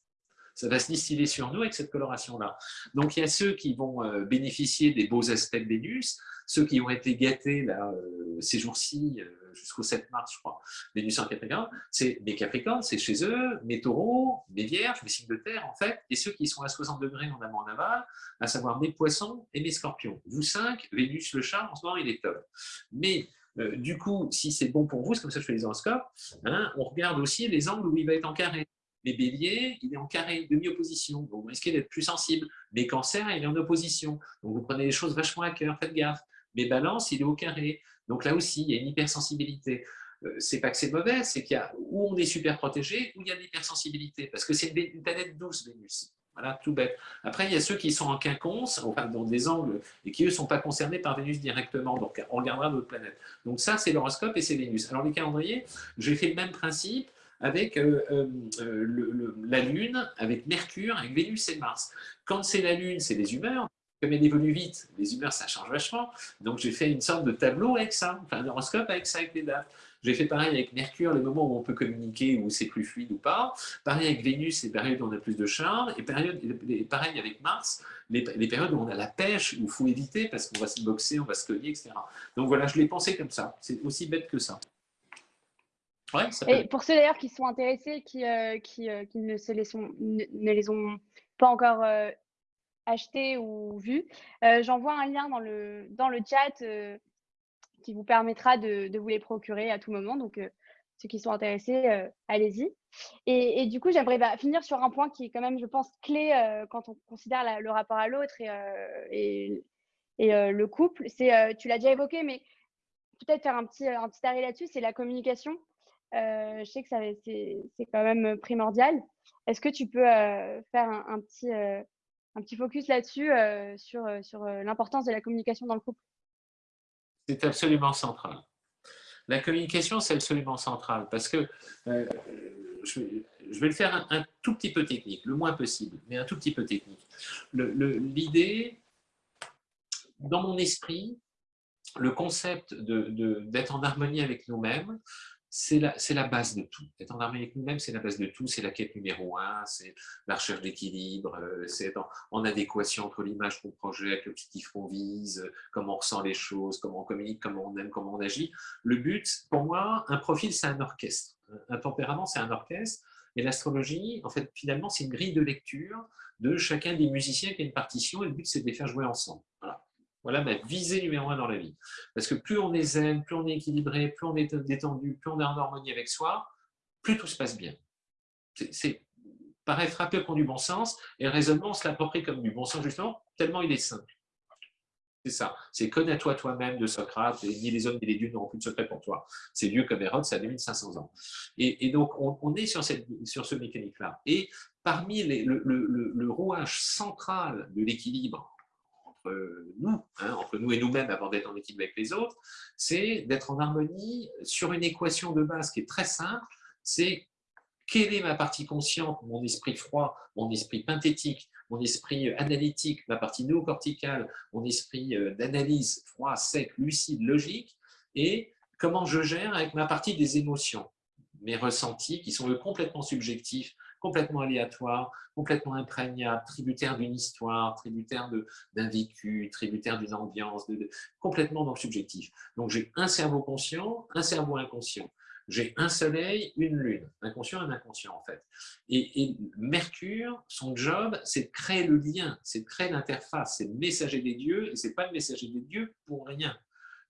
ça va se distiller sur nous avec cette coloration-là. Donc, il y a ceux qui vont euh, bénéficier des beaux aspects de Vénus, ceux qui ont été gâtés là, euh, ces jours-ci, euh, jusqu'au 7 mars, je crois, Vénus en Capricorne, c'est mes Capricornes, c'est chez eux, mes taureaux, mes vierges, mes signes de terre, en fait, et ceux qui sont à 60 degrés en amont en aval, à savoir mes poissons et mes scorpions. Vous cinq, Vénus, le chat, en ce moment, il est top. Mais du coup, si c'est bon pour vous, c'est comme ça que je fais les horoscopes, hein, on regarde aussi les angles où il va être en carré. Mais bélier, il est en carré, demi-opposition. Donc, vous risquez d'être plus sensible. Mais cancer, il est en opposition. Donc, vous prenez les choses vachement à cœur, faites gaffe. Mais balance, il est au carré. Donc, là aussi, il y a une hypersensibilité. Euh, c'est pas que c'est mauvais, c'est qu'il y a où on est super protégé, où il y a de l'hypersensibilité. Parce que c'est une planète douce, Vénus. Voilà, tout bête. Après, il y a ceux qui sont en quinconce, enfin dans des angles, et qui eux ne sont pas concernés par Vénus directement. Donc, on regardera d'autres planètes. Donc, ça, c'est l'horoscope et c'est Vénus. Alors, les calendriers, j'ai fait le même principe avec euh, euh, euh, la Lune, avec Mercure, avec Vénus et Mars. Quand c'est la Lune, c'est les humeurs. comme elle évolue vite, les humeurs, ça change vachement. Donc, j'ai fait une sorte de tableau avec ça, un horoscope avec ça, avec les dates. J'ai fait pareil avec Mercure, les moments où on peut communiquer, où c'est plus fluide ou pas. Pareil avec Vénus, les périodes où on a plus de charme. Et pareil avec Mars, les, périodes où on a la pêche, où il faut éviter parce qu'on va se boxer, on va se cogner, etc. Donc voilà, je l'ai pensé comme ça. C'est aussi bête que ça. Ouais, ça Et pour ceux d'ailleurs qui sont intéressés, qui, euh, qui, euh, qui ne, se les sont, ne, les ont pas encore euh, achetés ou vus, j'envoie un lien dans le, dans le chat qui vous permettra de, vous les procurer à tout moment. Donc, ceux qui sont intéressés, allez-y. Et, du coup, j'aimerais bah, finir sur un point qui est quand même, je pense, clé quand on considère le rapport à l'autre et, et, le couple. C'est, tu l'as déjà évoqué, mais peut-être faire un petit, un petit arrêt là-dessus, c'est la communication. Je sais que c'est, quand même primordial. Est-ce que tu peux faire un, petit, un petit focus là-dessus, sur, sur l'importance de la communication dans le couple? C'est absolument central. La communication, c'est absolument central parce que euh, je, vais le faire un, tout petit peu technique, le moins possible, mais un tout petit peu technique. L'idée, dans mon esprit, le concept d'être en harmonie avec nous-mêmes, c'est la, base de tout. Être en harmonie avec nous-mêmes, c'est la base de tout, c'est la quête numéro un, c'est la recherche d'équilibre, euh, c'est être en, adéquation entre l'image qu'on projette, l'objectif qu'on vise, comment on ressent les choses, comment on communique, comment on aime, comment on agit. Le but, pour moi, un profil, c'est un orchestre. Un tempérament, c'est un orchestre. Et l'astrologie, en fait, finalement, c'est une grille de lecture de chacun des musiciens qui a une partition, et le but, c'est de les faire jouer ensemble. Voilà. Ma visée numéro un dans la vie. Parce que plus on est zen, plus on est équilibré, plus on est détendu, plus on est en harmonie avec soi, plus tout se passe bien. C'est paraît frapper comme du bon sens, et le raisonnement, on se l'approprie comme du bon sens, justement, tellement il est simple. C'est ça. C'est connais-toi toi-même de Socrate, et ni les hommes ni les dieux n'auront plus de secret pour toi. C'est vieux comme Hérode, ça a 2500 ans. Et, donc, on, est sur, cette, sur ce mécanique-là. Et parmi le rouage central de l'équilibre nous, hein, entre nous et nous-mêmes avant d'être en équilibre avec les autres, c'est d'être en harmonie sur une équation de base qui est très simple, c'est quelle est ma partie consciente, mon esprit froid, mon esprit synthétique, mon esprit analytique, ma partie néocorticale, mon esprit euh, d'analyse froid, sec, lucide, logique, et comment je gère avec ma partie des émotions, mes ressentis qui sont complètement subjectifs, complètement aléatoire, complètement imprégnable, tributaire d'une histoire, tributaire d'un vécu, tributaire d'une ambiance, de, complètement dans le subjectif. Donc j'ai un cerveau conscient, un cerveau inconscient. J'ai un soleil, une lune, inconscient et inconscient en fait. Et, Mercure, son job, c'est de créer le lien, c'est de créer l'interface, c'est le messager des dieux, et c'est pas le messager des dieux pour rien.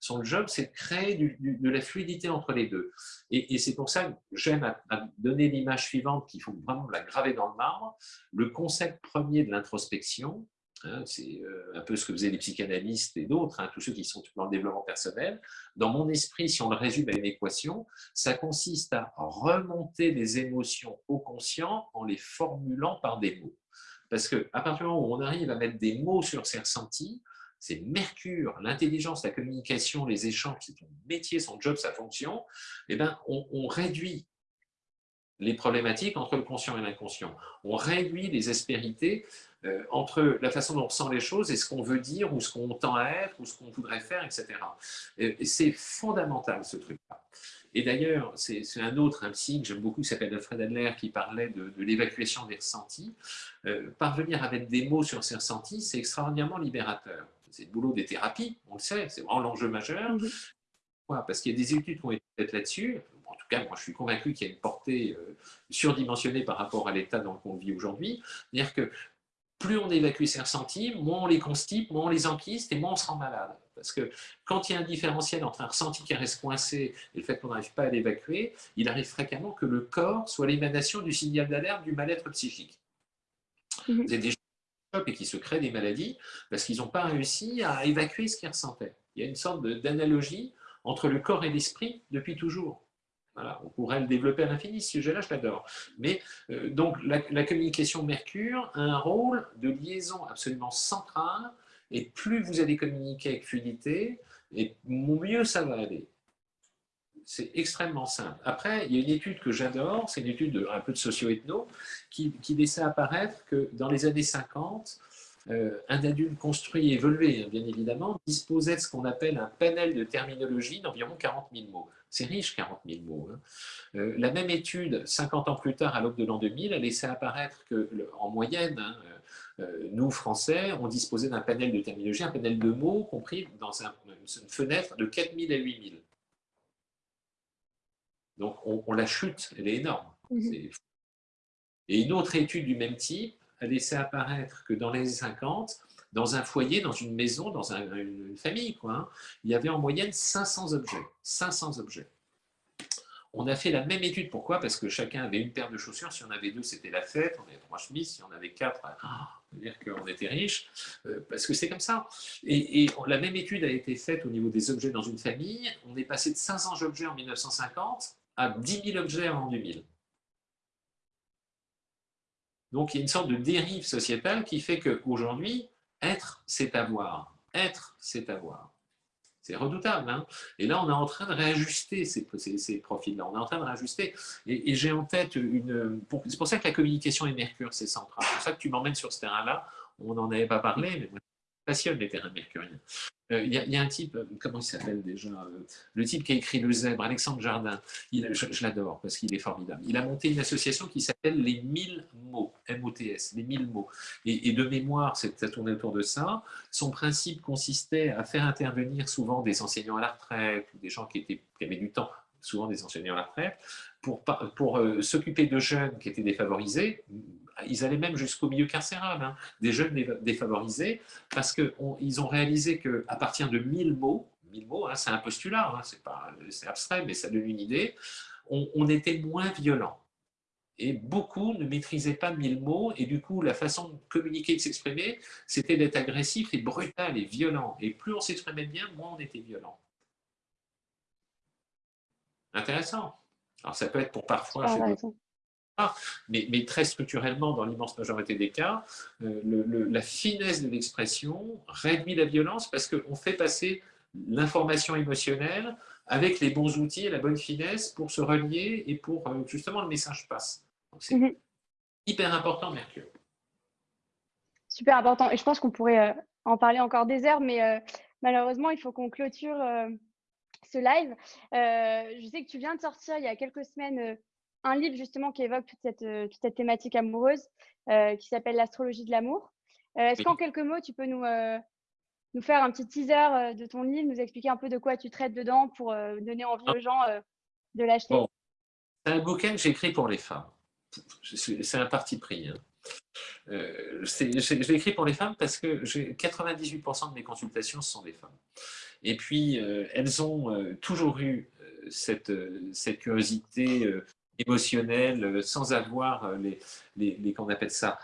Son job, c'est de créer de la fluidité entre les deux. Et, c'est pour ça que j'aime donner l'image suivante qu'il faut vraiment la graver dans le marbre. Le concept premier de l'introspection, hein, c'est euh, un peu ce que faisaient les psychanalystes et d'autres, hein, tous ceux qui sont dans le développement personnel. Dans mon esprit, si on le résume à une équation, ça consiste à remonter les émotions au conscient en les formulant par des mots. Parce qu'à partir du moment où on arrive à mettre des mots sur ses ressentis, c'est Mercure, l'intelligence, la communication, les échanges, c'est son métier, son job, sa fonction, eh ben, on, réduit les problématiques entre le conscient et l'inconscient. On réduit les aspérités euh, entre la façon dont on ressent les choses et ce qu'on veut dire ou ce qu'on tend à être ou ce qu'on voudrait faire, etc. Et c'est fondamental ce truc-là. Et d'ailleurs, c'est un autre, un psy que j'aime beaucoup, qui s'appelle Alfred Adler, qui parlait de, l'évacuation des ressentis. Euh, parvenir à mettre des mots sur ces ressentis, c'est extraordinairement libérateur c'est le boulot des thérapies, on le sait, c'est vraiment l'enjeu majeur. Mhm. Parce qu'il y a des études qui ont été faites là-dessus. En tout cas, moi, je suis convaincu qu'il y a une portée euh, surdimensionnée par rapport à l'état dans lequel on vit aujourd'hui. C'est-à-dire que plus on évacue ses ressentis, moins on les constipe, moins on les enquiste et moins on se rend malade. Parce que quand il y a un différentiel entre un ressenti qui reste coincé et le fait qu'on n'arrive pas à l'évacuer, il arrive fréquemment que le corps soit l'émanation du signal d'alerte du mal-être psychique. Mhm. Vous des et qui se créent des maladies parce qu'ils n'ont pas réussi à évacuer ce qu'ils ressentaient. Il y a une sorte d'analogie entre le corps et l'esprit depuis toujours. Voilà, on pourrait le développer à l'infini, ce sujet-là, je l'adore. Mais euh, donc, la, la, communication Mercure a un rôle de liaison absolument central, et plus vous allez communiquer avec fluidité, et mieux ça va aller. C'est extrêmement simple. Après, il y a une étude que j'adore, c'est une étude un peu de socio-ethno, qui, laissait apparaître que dans les années 50, un adulte construit et évolué, hein, bien évidemment, disposait de ce qu'on appelle un panel de terminologie d'environ 40 000 mots. C'est riche, 40 000 mots. Hein. la même étude, 50 ans plus tard, à l'aube de l'an 2000, a laissé apparaître que, en moyenne, hein, nous, Français, on disposait d'un panel de terminologie, un panel de mots compris dans une fenêtre de 4 000 à 8 000. Donc, on, la chute, elle est énorme. Mhm. Et une autre étude du même type a laissé apparaître que dans les années 50, dans un foyer, dans une maison, dans une famille, quoi, hein, il y avait en moyenne 500 objets. 500 objets. On a fait la même étude. Pourquoi? Parce que chacun avait une paire de chaussures. Si on avait deux, c'était la fête. On avait trois chemises. Si on avait quatre, ah, on veut dire qu'on était riche. Euh, parce que c'est comme ça. Et, et, la même étude a été faite au niveau des objets dans une famille. On est passé de 500 objets en 1950 à 10 000 objets en 2000. Donc, il y a une sorte de dérive sociétale qui fait qu'aujourd'hui, être, c'est avoir. Être, c'est avoir. C'est redoutable. Hein et là, on est en train de réajuster ces, profils-là. On est en train de réajuster. Et, j'ai en tête une... C'est pour ça que la communication et Mercure, c'est central. C'est pour ça que tu m'emmènes sur ce terrain-là. On n'en avait pas parlé, mais les terrains mercuriens. Euh, il y, a un type, euh, comment il s'appelle déjà euh, Le type qui a écrit Le Zèbre, Alexandre Jardin. Il, je, l'adore parce qu'il est formidable. Il a monté une association qui s'appelle Les 1000 mots, M-O-T-S, les 1000 mots. Et, de mémoire, ça tournait autour de ça. Son principe consistait à faire intervenir souvent des enseignants à la retraite des gens qui, étaient, qui avaient du temps, souvent des enseignants à la retraite, pour s'occuper de jeunes qui étaient défavorisés, ils allaient même jusqu'au milieu carcéral, hein. des jeunes défavorisés, parce qu'ils ont réalisé qu'à partir de 1000 mots, 1000 mots, hein, c'est un postulat, hein, c'est abstrait, mais ça donne une idée, on, était moins violent. Et beaucoup ne maîtrisaient pas 1000 mots, et du coup, la façon de communiquer, de s'exprimer, c'était d'être agressif et brutal et violent. Et plus on s'exprimait bien, moins on était violent. Intéressant. Alors ça peut être pour parfois... Mais, très structurellement, dans l'immense majorité des cas, euh, la finesse de l'expression réduit la violence parce qu'on fait passer l'information émotionnelle avec les bons outils et la bonne finesse pour se relier et pour euh, justement le message passe. C'est mhm. hyper important, Mercure. Super important. Et je pense qu'on pourrait euh, en parler encore des heures, mais malheureusement, il faut qu'on clôture ce live. je sais que tu viens de sortir il y a quelques semaines un livre justement qui évoque toute cette, euh, toute cette thématique amoureuse euh, qui s'appelle L'astrologie de l'amour. Euh, est-ce qu'en quelques mots, tu peux nous, nous faire un petit teaser de ton livre, nous expliquer un peu de quoi tu traites dedans pour donner envie aux gens de l'acheter? C'est un bouquin que j'écris pour les femmes. C'est un parti pris. Hein. je l'ai écrit pour les femmes parce que 98% de mes consultations, sont des femmes. Et puis, elles ont toujours eu cette, cette curiosité émotionnel, euh, sans avoir euh, les, les, qu'on appelle ça,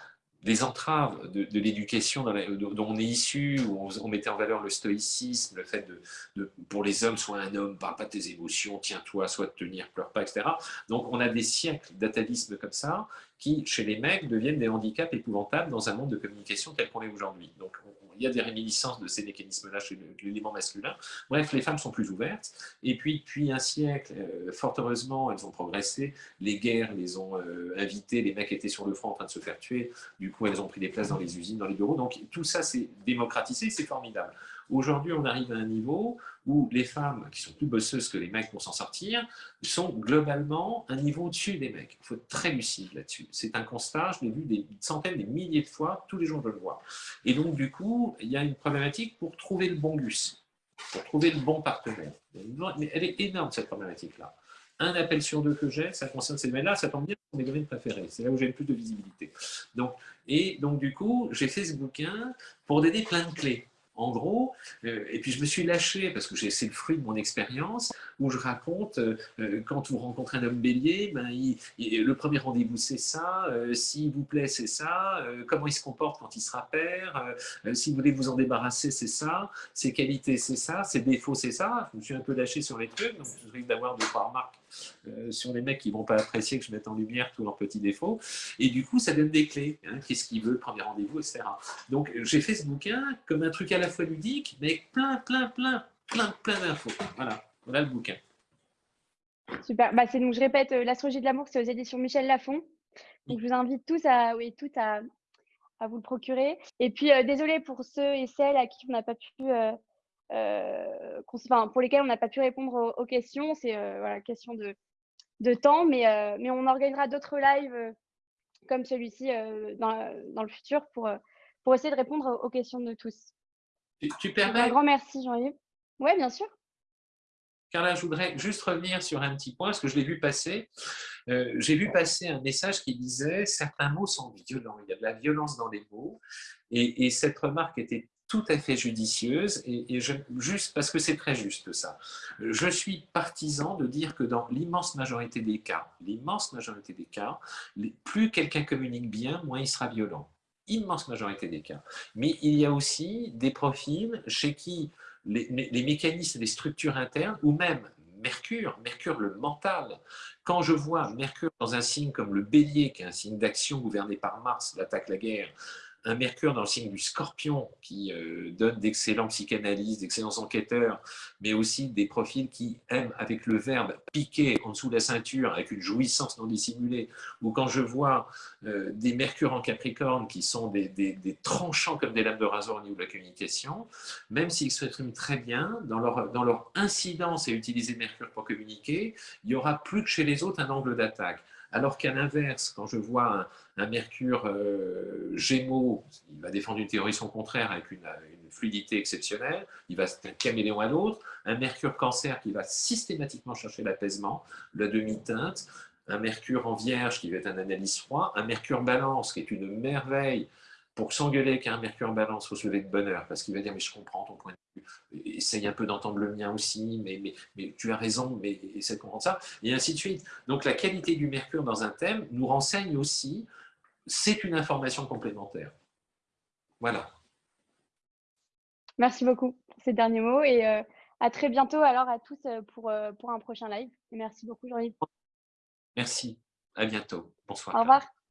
les entraves de, l'éducation dont on est issu, où on, mettait en valeur le stoïcisme, le fait de, pour les hommes, sois un homme, parle pas tes émotions, tiens-toi, sois tenir, pleure pas, etc. Donc on a des siècles d'atavisme comme ça, qui, chez les mecs, deviennent des handicaps épouvantables dans un monde de communication tel qu'on est aujourd'hui. Donc il y a des réminiscences de ces mécanismes-là chez l'élément masculin. Bref, les femmes sont plus ouvertes. Et puis, depuis un siècle, euh, fort heureusement, elles ont progressé. Les guerres les ont euh, invitées. Les mecs étaient sur le front en train de se faire tuer. Du coup, elles ont pris des places dans les usines, dans les bureaux. Donc, tout ça, c'est démocratisé. C'est formidable. Aujourd'hui, on arrive à un niveau où les femmes, qui sont plus bosseuses que les mecs pour s'en sortir, sont globalement un niveau au-dessus des mecs. Il faut être très lucide là-dessus. C'est un constat, je l'ai vu des centaines, des milliers de fois, tous les jours je le vois. Et donc, du coup, il y a une problématique pour trouver le bon gus, pour trouver le bon partenaire. Mais elle est énorme, cette problématique-là. Un appel sur deux que j'ai, ça concerne ces domaines-là, ça tombe bien, c'est mes domaines préférés. C'est là où j'ai le plus de visibilité. Donc, et donc, du coup, j'ai fait ce bouquin pour donner plein de clés en gros, euh, et puis je me suis lâché, parce que c'est le fruit de mon expérience, où je raconte, euh, euh, quand vous rencontrez un homme bélier, ben, le premier rendez-vous c'est ça, s'il vous plaît c'est ça, comment il se comporte quand il sera père, si vous voulez vous en débarrasser c'est ça, ses qualités c'est ça, ses défauts c'est ça, je me suis un peu lâché sur les trucs, donc je risque d'avoir deux trois remarques euh, sur les mecs qui ne vont pas apprécier que je mette en lumière tous leurs petits défauts. Et du coup, ça donne des clés. Hein, Qu'est-ce qu'il veut, premier rendez-vous, etc. Donc, j'ai fait ce bouquin comme un truc à la fois ludique, mais plein, plein, plein, plein, plein d'infos. Voilà, voilà le bouquin. Super. Bah, donc, je répète, euh, L'astrologie de l'amour, c'est aux éditions Michel Lafon. Donc, je vous invite tous à, oui, toutes à, à vous le procurer. Et puis, désolé pour ceux et celles à qui on n'a pas pu, enfin, pour lesquels on n'a pas pu répondre aux, questions. C'est voilà, question de, de temps, mais, mais on organisera d'autres lives comme celui-ci dans, dans, le futur pour, pour essayer de répondre aux questions de tous. Tu, permets? Un grand merci, Jean-Yves. Oui, bien sûr. Carla, je voudrais juste revenir sur un petit point, parce que je l'ai vu passer. Euh, j'ai vu passer un message qui disait « certains mots sont violents, il y a de la violence dans les mots ». Et, cette remarque était tout à fait judicieuse, et, juste parce que c'est très juste ça. Je suis partisan de dire que dans l'immense majorité des cas, l'immense majorité des cas, plus quelqu'un communique bien, moins il sera violent immense majorité des cas. Mais il y a aussi des profils chez qui les, mécanismes, les structures internes, ou même Mercure, Mercure le mental. Quand je vois Mercure dans un signe comme le bélier, qui est un signe d'action gouverné par Mars, l'attaque, la guerre, un Mercure dans le signe du scorpion qui euh, donne d'excellents psychanalystes, d'excellents enquêteurs, mais aussi des profils qui aiment avec le verbe piquer en dessous de la ceinture avec une jouissance non dissimulée, ou quand je vois euh, des Mercures en Capricorne qui sont des, tranchants comme des lames de rasoir au niveau de la communication, même s'ils s'expriment très bien, dans leur, incidence à utiliser Mercure pour communiquer, il n'y aura plus que chez les autres un angle d'attaque. Alors qu'à l'inverse, quand je vois un, Mercure euh, Gémeaux, il va défendre une théorie son contraire avec une, fluidité exceptionnelle, il va être un caméléon à l'autre, un Mercure Cancer qui va systématiquement chercher l'apaisement, la demi-teinte, un Mercure en Vierge qui va être un analyse froid, un Mercure Balance qui est une merveille pour s'engueuler qu'un Mercure Balance, il faut se lever de bonheur, parce qu'il va dire « mais je comprends ton point de vue, essaye un peu d'entendre le mien aussi, mais, mais, mais, tu as raison, mais essaie de comprendre ça », et ainsi de suite. Donc la qualité du Mercure dans un thème nous renseigne aussi, c'est une information complémentaire. Voilà. Merci beaucoup pour ces derniers mots, et euh, à très bientôt alors à tous euh, pour, euh, pour un prochain live. Et merci beaucoup Jean-Yves. Merci, à bientôt. Bonsoir. Au revoir.